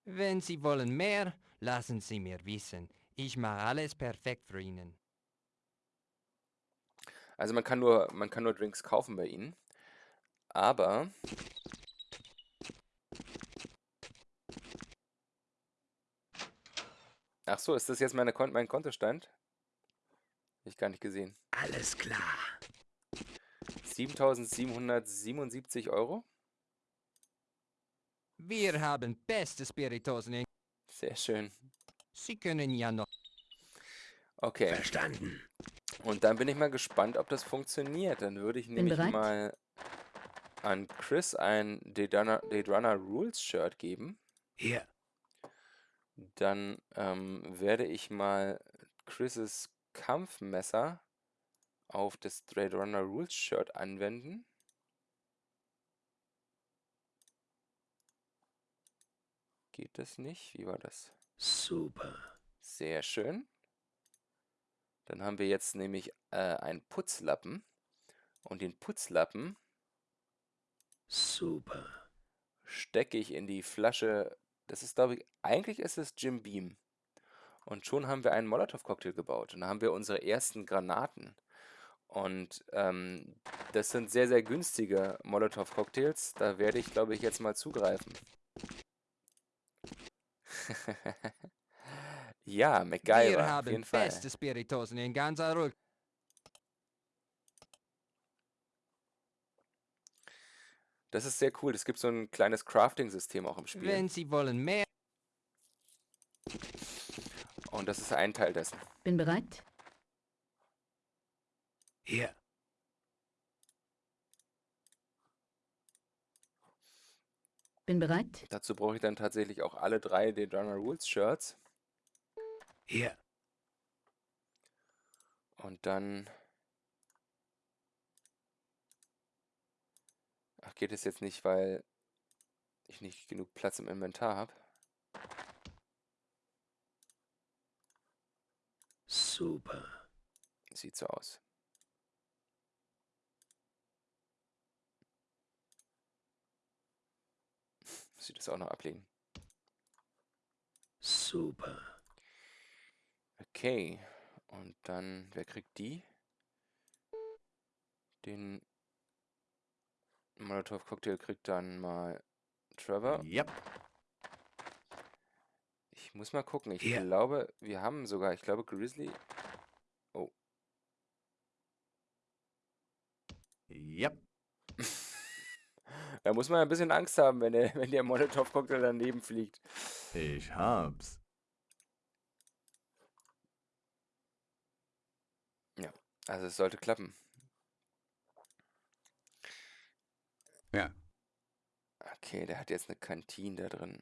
Wenn Sie wollen mehr, lassen Sie mir wissen. Ich mache alles perfekt für Ihnen. Also man kann nur, man kann nur Drinks kaufen bei ihnen. Aber Ach so, ist das jetzt meine Kon mein Kontostand? Hab ich gar nicht gesehen. Alles klar. 7777 Euro? Wir haben beste Spiritosen. Sehr schön. Sie können ja noch... Okay. Verstanden. Und dann bin ich mal gespannt, ob das funktioniert. Dann würde ich nämlich mal an Chris ein Date Runner, Date Runner Rules Shirt geben. Hier. Dann ähm, werde ich mal Chris' Kampfmesser auf das Trade Runner Rules Shirt anwenden. Geht das nicht? Wie war das? Super. Sehr schön. Dann haben wir jetzt nämlich äh, einen Putzlappen. Und den Putzlappen Super. stecke ich in die Flasche. Das ist, glaube ich, eigentlich ist es Jim Beam. Und schon haben wir einen Molotow-Cocktail gebaut. Und da haben wir unsere ersten Granaten. Und ähm, das sind sehr, sehr günstige Molotow-Cocktails. Da werde ich, glaube ich, jetzt mal zugreifen. ja, MacGyver, Wir auf haben jeden Fall. beste Spiritosen in ganz Arulco. Das ist sehr cool. Es gibt so ein kleines Crafting-System auch im Spiel. Wenn Sie wollen mehr... Und das ist ein Teil dessen. Bin bereit. Hier. Bin bereit. Dazu brauche ich dann tatsächlich auch alle drei The Jungle Rules Shirts. Hier. Und dann... Ach, geht es jetzt nicht, weil ich nicht genug Platz im Inventar habe? Super. Sieht so aus. Muss ich das auch noch ablegen? Super. Okay. Und dann, wer kriegt die? Den Molotov-Cocktail kriegt dann mal Trevor. Yep. Ich muss mal gucken. Ich Hier. glaube, wir haben sogar, ich glaube, Grizzly. Yep. Da muss man ein bisschen Angst haben, wenn der, wenn der Molotov-Cocktail daneben fliegt. Ich hab's. Also es sollte klappen. Ja. Okay, der hat jetzt eine Kantine da drin.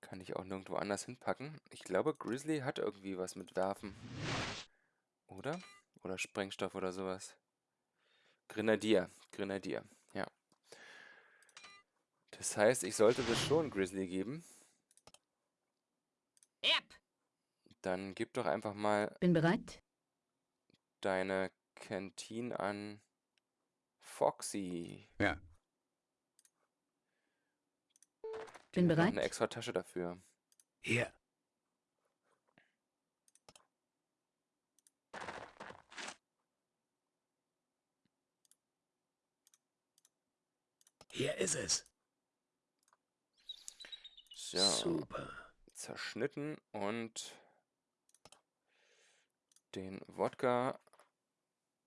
Kann ich auch nirgendwo anders hinpacken. Ich glaube, Grizzly hat irgendwie was mit Werfen. Oder? Oder Sprengstoff oder sowas. Grenadier. Grenadier. Ja. Das heißt, ich sollte das schon Grizzly geben. Yep. Dann gib doch einfach mal Bin bereit. deine Kantine an Foxy. Ja. Die Bin hat noch bereit. eine extra Tasche dafür. Hier. Hier ist es. So, Super. zerschnitten und den Wodka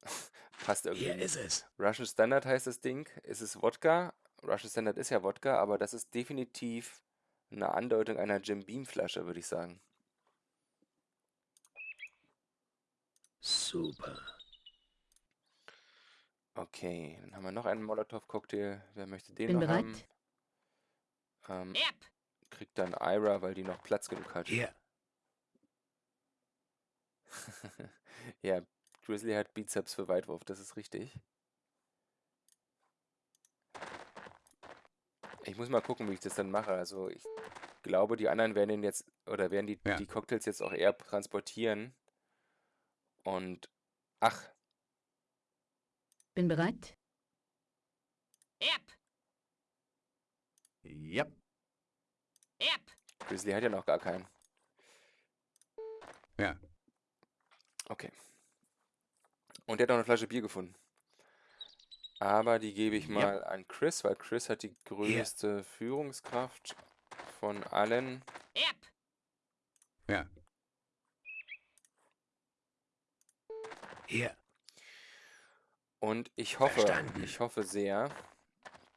passt irgendwie. Hier ist es. Russian Standard heißt das Ding. Es ist Wodka. Russian Standard ist ja Wodka, aber das ist definitiv eine Andeutung einer Jim Beam Flasche, würde ich sagen. Super. Okay, dann haben wir noch einen Molotow-Cocktail. Wer möchte den Bin noch bereit. haben? Ähm, Yep. kriegt dann Ira, weil die noch Platz genug hat. Hier. ja, Grizzly hat Bizeps für Weitwurf, das ist richtig. Ich muss mal gucken, wie ich das dann mache. Also ich glaube, die anderen werden den jetzt oder werden die, Ja. die Cocktails jetzt auch eher transportieren. Und ach, Bin bereit. Yep. Yep. Yep. Grizzly hat ja noch gar keinen. Ja. Okay. Und der hat noch eine Flasche Bier gefunden. Aber die gebe ich Ja. mal an Chris, weil Chris hat die größte Führungskraft von allen. Yep. Ja. Hier. Und ich hoffe, Verstanden. ich hoffe sehr,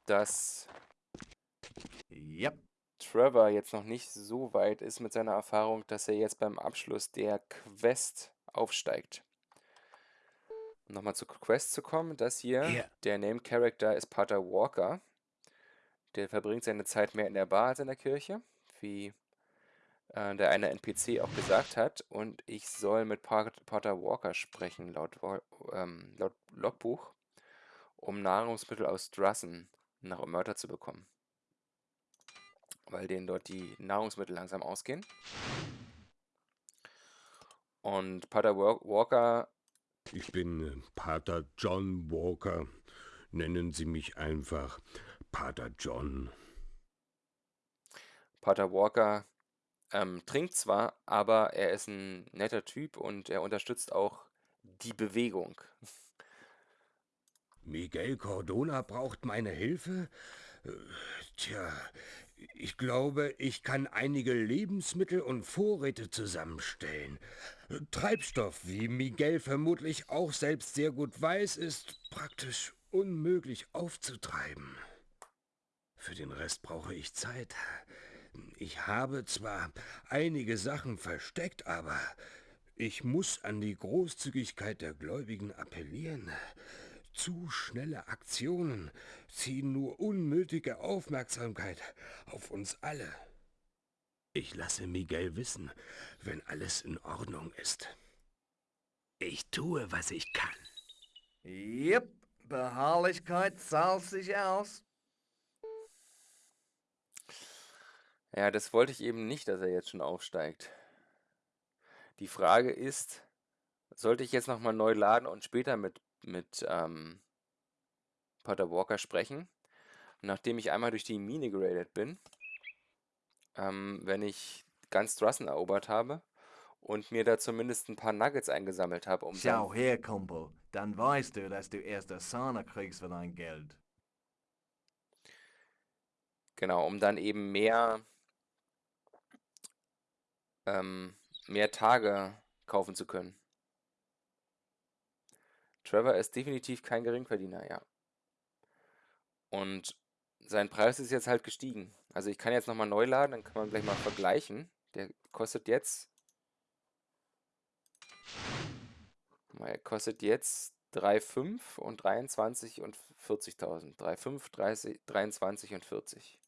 dass Yep. Trevor jetzt noch nicht so weit ist mit seiner Erfahrung, dass er jetzt beim Abschluss der Quest aufsteigt. Um nochmal zur Quest zu kommen, das hier, Hier. der Name Character ist Pater Walker. Der verbringt seine Zeit mehr in der Bar als in der Kirche, wie äh, der eine NPC auch gesagt hat. Und ich soll mit Pat- Pater Walker sprechen, laut, ähm, laut Logbuch, um Nahrungsmittel aus Drassen nach Omerta zu bekommen weil denen dort die Nahrungsmittel langsam ausgehen. Und Pater Wa- Walker, Ich bin äh, Pater John Walker. Nennen Sie mich einfach Pater John. Pater Walker ähm, trinkt zwar, aber er ist ein netter Typ und er unterstützt auch die Bewegung. Miguel Cordona braucht meine Hilfe? Äh, Tja, ich glaube, ich kann einige Lebensmittel und Vorräte zusammenstellen. Treibstoff, wie Miguel vermutlich auch selbst sehr gut weiß, ist praktisch unmöglich aufzutreiben. Für den Rest brauche ich Zeit. Ich habe zwar einige Sachen versteckt, aber ich muss an die Großzügigkeit der Gläubigen appellieren. Zu schnelle Aktionen ziehen nur unnötige Aufmerksamkeit auf uns alle. Ich lasse Miguel wissen, wenn alles in Ordnung ist. Ich tue, was ich kann. Yep, Beharrlichkeit zahlt sich aus. Ja, das wollte ich eben nicht, dass er jetzt schon aufsteigt. Die Frage ist, sollte ich jetzt nochmal neu laden und später mit, mit ähm, Potter Walker sprechen? Nachdem ich einmal durch die Mine geradet bin, ähm, wenn ich ganz Drussen erobert habe und mir da zumindest ein paar Nuggets eingesammelt habe, um Schau her, Kumpel. Dann weißt du, dass du erst Asana kriegst für dein Geld. genau, um dann eben mehr, ähm, mehr Tage kaufen zu können. Trevor ist definitiv kein Geringverdiener, ja. Und sein Preis ist jetzt halt gestiegen. Also ich kann jetzt nochmal neu laden, dann kann man gleich mal vergleichen. Der kostet jetzt. Mal, kostet jetzt 3,5 und 23 und 40.000. 3,5, 30, 23 und 40.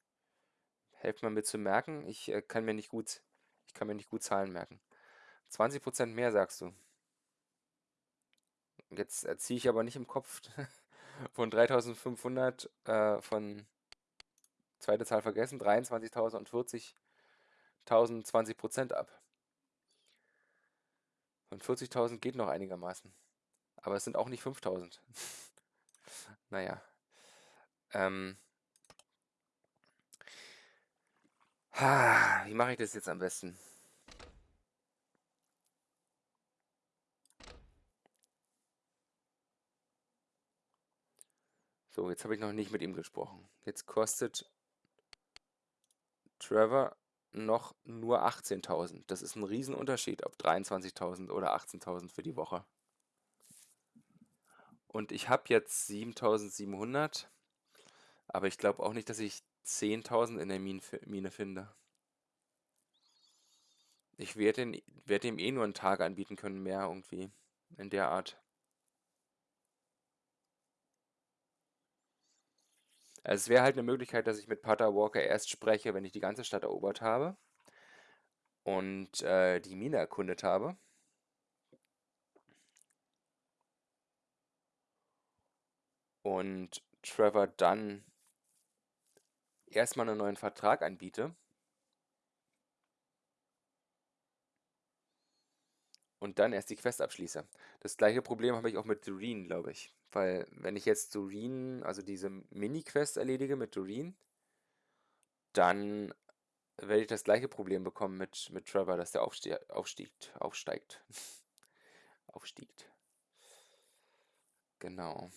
Helft mir mit zu merken. Ich äh, kann mir nicht gut, ich kann mir nicht gut Zahlen merken. 20% mehr sagst du. Jetzt erziehe ich aber nicht im Kopf von 3500 äh, von zweite Zahl vergessen, 23.000 und 40.000 20% ab. Von 40.000 geht noch einigermaßen. Aber es sind auch nicht 5.000. naja. Ähm. Ha, wie mache ich das jetzt am besten? So, jetzt habe ich noch nicht mit ihm gesprochen. Jetzt kostet Trevor noch nur 18.000. Das ist ein Riesenunterschied, ob 23.000 oder 18.000 für die Woche. Und ich habe jetzt 7.700, aber ich glaube auch nicht, dass ich 10.000 in der Mine, fi- Mine finde. Ich werde werd ihm eh nur einen Tag anbieten können, mehr irgendwie. In der Art. Also es wäre halt eine Möglichkeit, dass ich mit Pater Walker erst spreche, wenn ich die ganze Stadt erobert habe und äh, die Mine erkundet habe. Und Trevor dann erstmal einen neuen Vertrag anbiete und dann erst die Quest abschließe. Das gleiche Problem habe ich auch mit Doreen, glaube ich. Weil wenn ich jetzt Doreen, also diese Mini-Quest erledige mit Doreen, dann werde ich das gleiche Problem bekommen mit, mit Trevor, dass der aufste aufstiegt, aufsteigt. Aufstiegt. Genau.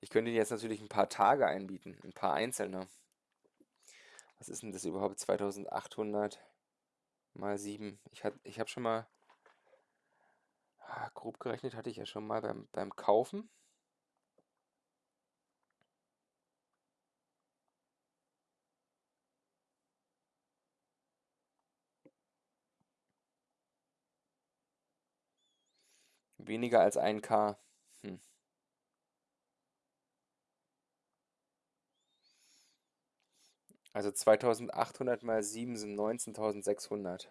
Ich könnte ihn jetzt natürlich ein paar Tage einbieten, ein paar einzelne. Was ist denn das überhaupt? 2800 mal 7. Ich, ich habe schon mal, ah, grob gerechnet hatte ich ja schon mal beim, beim Kaufen. Weniger als 1K. Hm. Also 2800 mal 7 sind 19.600.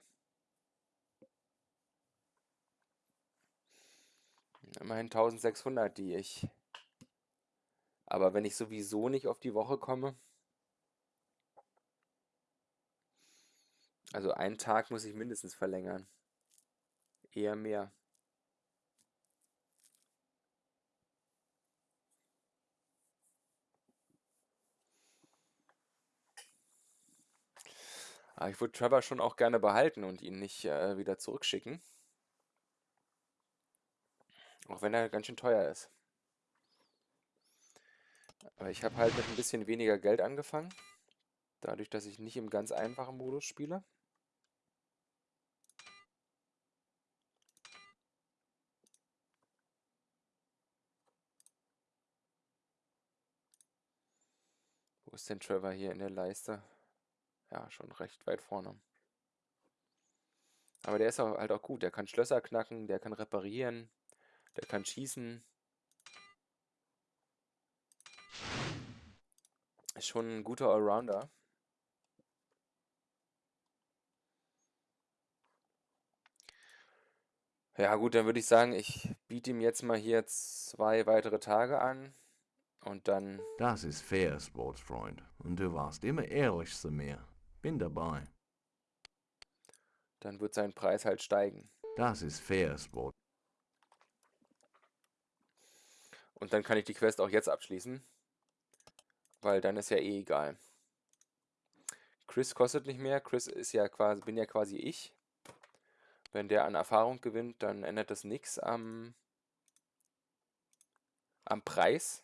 Immerhin 1600, die ich. Aber wenn ich sowieso nicht auf die Woche komme, also einen Tag muss ich mindestens verlängern. Eher mehr. Aber ich würde Trevor schon auch gerne behalten und ihn nicht äh, wieder zurückschicken. Auch wenn er ganz schön teuer ist. Aber ich habe halt mit ein bisschen weniger Geld angefangen. Dadurch, dass ich nicht im ganz einfachen Modus spiele. Wo ist denn Trevor hier in der Leiste? Ja, schon recht weit vorne. Aber der ist auch halt auch gut. Der kann Schlösser knacken, der kann reparieren, der kann schießen. Ist schon ein guter Allrounder. Ja gut, dann würde ich sagen, ich biete ihm jetzt mal hier zwei weitere Tage an und dann Das ist fair, Sportsfreund. Und du warst immer ehrlich zu mir. Bin dabei. dann wird sein Preis halt steigen. Das ist fair, Sport. Und dann kann ich die Quest auch jetzt abschließen, weil dann ist ja eh egal. Chris kostet nicht mehr, Chris ist ja quasi, bin ja quasi ich. Wenn der an Erfahrung gewinnt, dann ändert das nichts am, am Preis.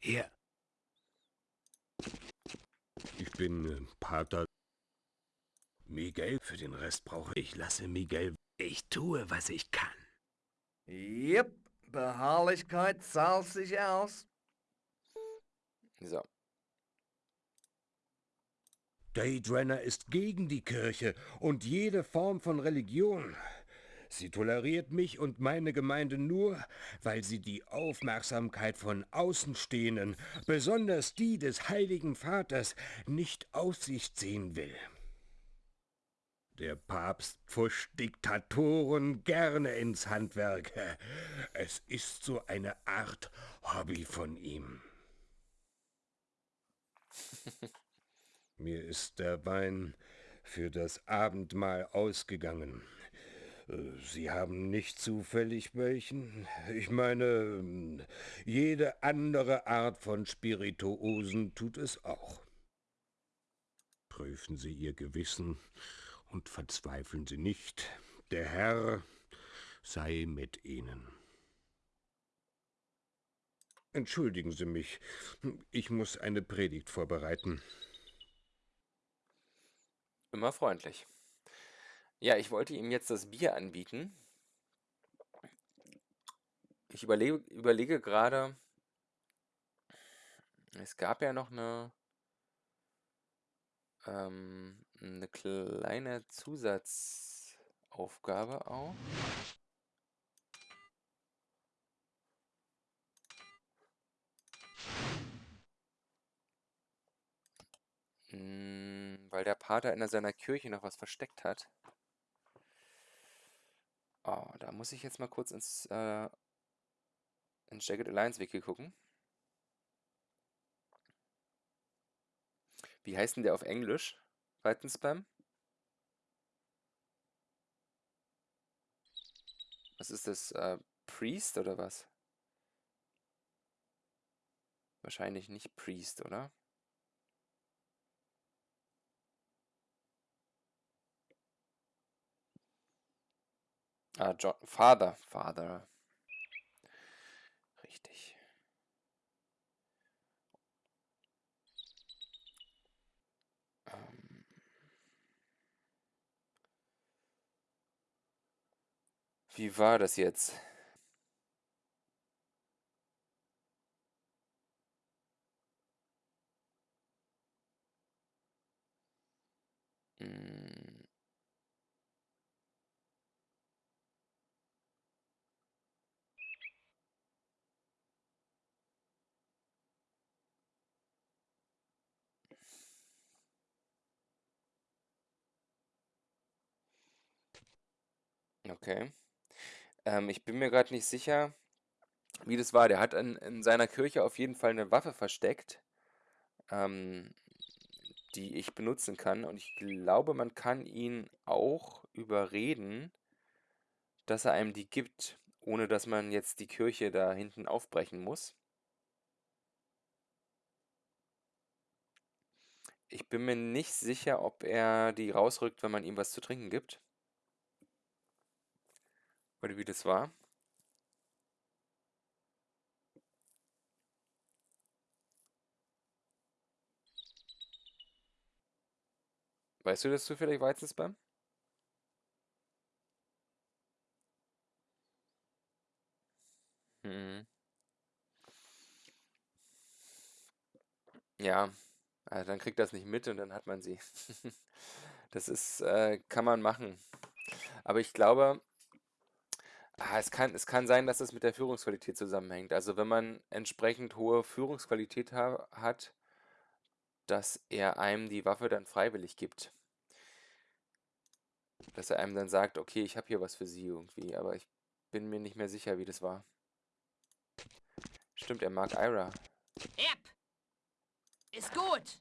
Hier. Ich bin äh, Pater Miguel. Für den Rest brauche ich. Lasse Miguel. Ich tue, was ich kann. Yep, Beharrlichkeit zahlt sich aus. So. Daydrenner ist gegen die Kirche und jede Form von Religion. Sie toleriert mich und meine Gemeinde nur, weil sie die Aufmerksamkeit von Außenstehenden, besonders die des Heiligen Vaters, nicht auf sich ziehen will. Der Papst pfuscht Diktatoren gerne ins Handwerk. Es ist so eine Art Hobby von ihm. Mir ist der Wein für das Abendmahl ausgegangen. Sie haben nicht zufällig welchen? Ich meine, jede andere Art von Spirituosen tut es auch. Prüfen Sie Ihr Gewissen und verzweifeln Sie nicht. Der Herr sei mit Ihnen. Entschuldigen Sie mich, ich muss eine Predigt vorbereiten. Immer freundlich. Ja, ich wollte ihm jetzt das Bier anbieten. Ich überlege, überlege gerade, es gab ja noch eine, ähm, eine kleine Zusatzaufgabe auch. Mm, Weil der Pater in seiner Kirche noch was versteckt hat. Oh, da muss ich jetzt mal kurz ins, äh, ins Jagged Alliance Wiki gucken. Wie heißt denn der auf Englisch? Seitenspam? Was ist das? Äh, Priest oder was? Wahrscheinlich nicht Priest, oder? Ah, John, Father, Father. Richtig. Ähm. Wie war das jetzt? Mm. Okay. Ähm, ich bin mir gerade nicht sicher, wie das war. Der hat in, in seiner Kirche auf jeden Fall eine Waffe versteckt, ähm, die ich benutzen kann. Und ich glaube, man kann ihn auch überreden, dass er einem die gibt, ohne dass man jetzt die Kirche da hinten aufbrechen muss. Ich bin mir nicht sicher, ob er die rausrückt, wenn man ihm was zu trinken gibt. Oder wie das war? Weißt du das zufällig, Weizenspam? Hm. Ja, also dann kriegt das nicht mit und dann hat man sie. das ist, äh, kann man machen. Aber ich glaube, ah, es kann, es kann sein, dass es mit der Führungsqualität zusammenhängt. Also wenn man entsprechend hohe Führungsqualität ha hat, dass er einem die Waffe dann freiwillig gibt. Dass er einem dann sagt, okay, ich habe hier was für Sie irgendwie, aber ich bin mir nicht mehr sicher, wie das war. Stimmt, er mag Ira. Yep. Ist gut.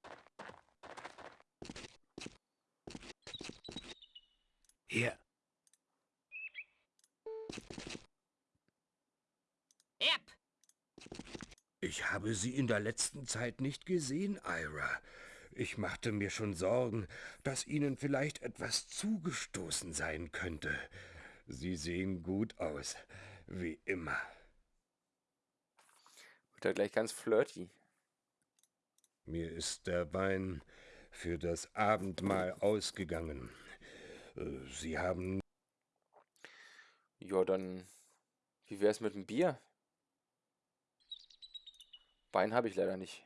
Hier, Yep. Ich habe Sie in der letzten Zeit nicht gesehen, Ira. Ich machte mir schon Sorgen, dass Ihnen vielleicht etwas zugestoßen sein könnte. Sie sehen gut aus, wie immer. Wird er gleich ganz flirty. Mir ist der Wein für das Abendmahl ausgegangen. Äh, Sie haben Ja, dann, wie wär's mit dem Bier? Wein habe ich leider nicht.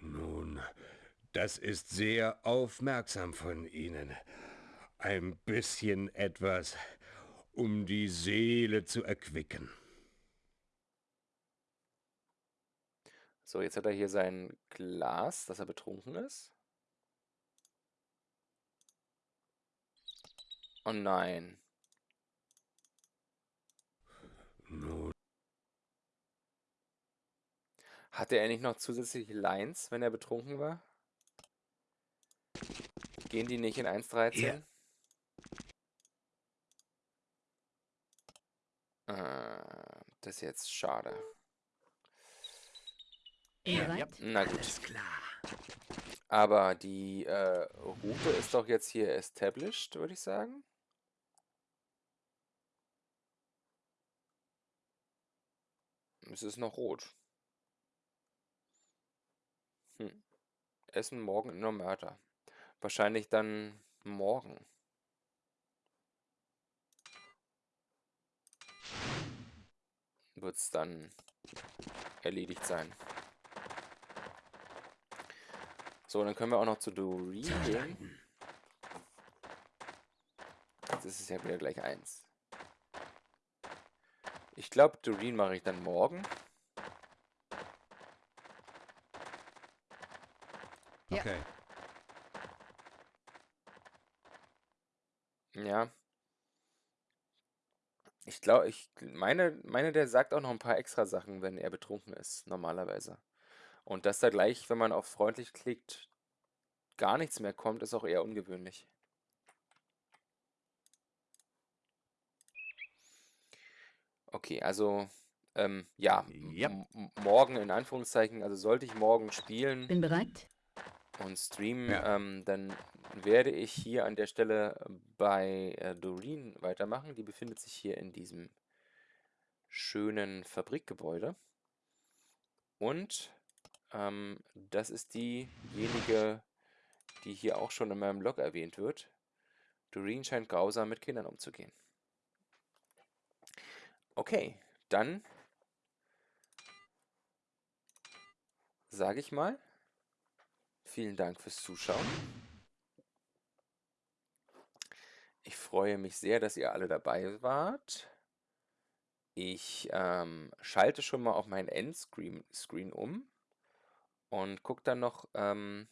Nun, das ist sehr aufmerksam von Ihnen. Ein bisschen etwas, um die Seele zu erquicken. So, jetzt hat er hier sein Glas, dass er betrunken ist. Oh nein. Nun, Hatte er nicht noch zusätzliche Lines, wenn er betrunken war? Gehen die nicht in 1.13? Ja. Äh, das ist jetzt schade. Bereit? Na gut. alles klar. Aber die äh, Route ist doch jetzt hier established, würde ich sagen. Es ist noch rot. Hm. Essen morgen in der Mörder. Wahrscheinlich dann morgen. Wird es dann erledigt sein. So, dann können wir auch noch zu Doreen gehen. Jetzt ist es ja wieder gleich eins. Ich glaube, Doreen mache ich dann morgen. Ja. Okay. Ja. Ich glaube, ich meine, meine, der sagt auch noch ein paar extra Sachen, wenn er betrunken ist, normalerweise. Und dass da gleich, wenn man auf freundlich klickt, gar nichts mehr kommt, ist auch eher ungewöhnlich. Okay, also, ähm, ja, m- morgen in Anführungszeichen, also sollte ich morgen spielen Bin bereit? Und streamen, Ja. ähm, dann werde ich hier an der Stelle bei äh, Doreen weitermachen. Die befindet sich hier in diesem schönen Fabrikgebäude. Und ähm, das ist diejenige, die hier auch schon in meinem Blog erwähnt wird. Doreen scheint grausam mit Kindern umzugehen. Okay, dann sage ich mal, vielen Dank fürs Zuschauen. Ich freue mich sehr, dass ihr alle dabei wart. Ich ähm, schalte schon mal auf meinen Endscreen Screen um und gucke dann noch, ähm,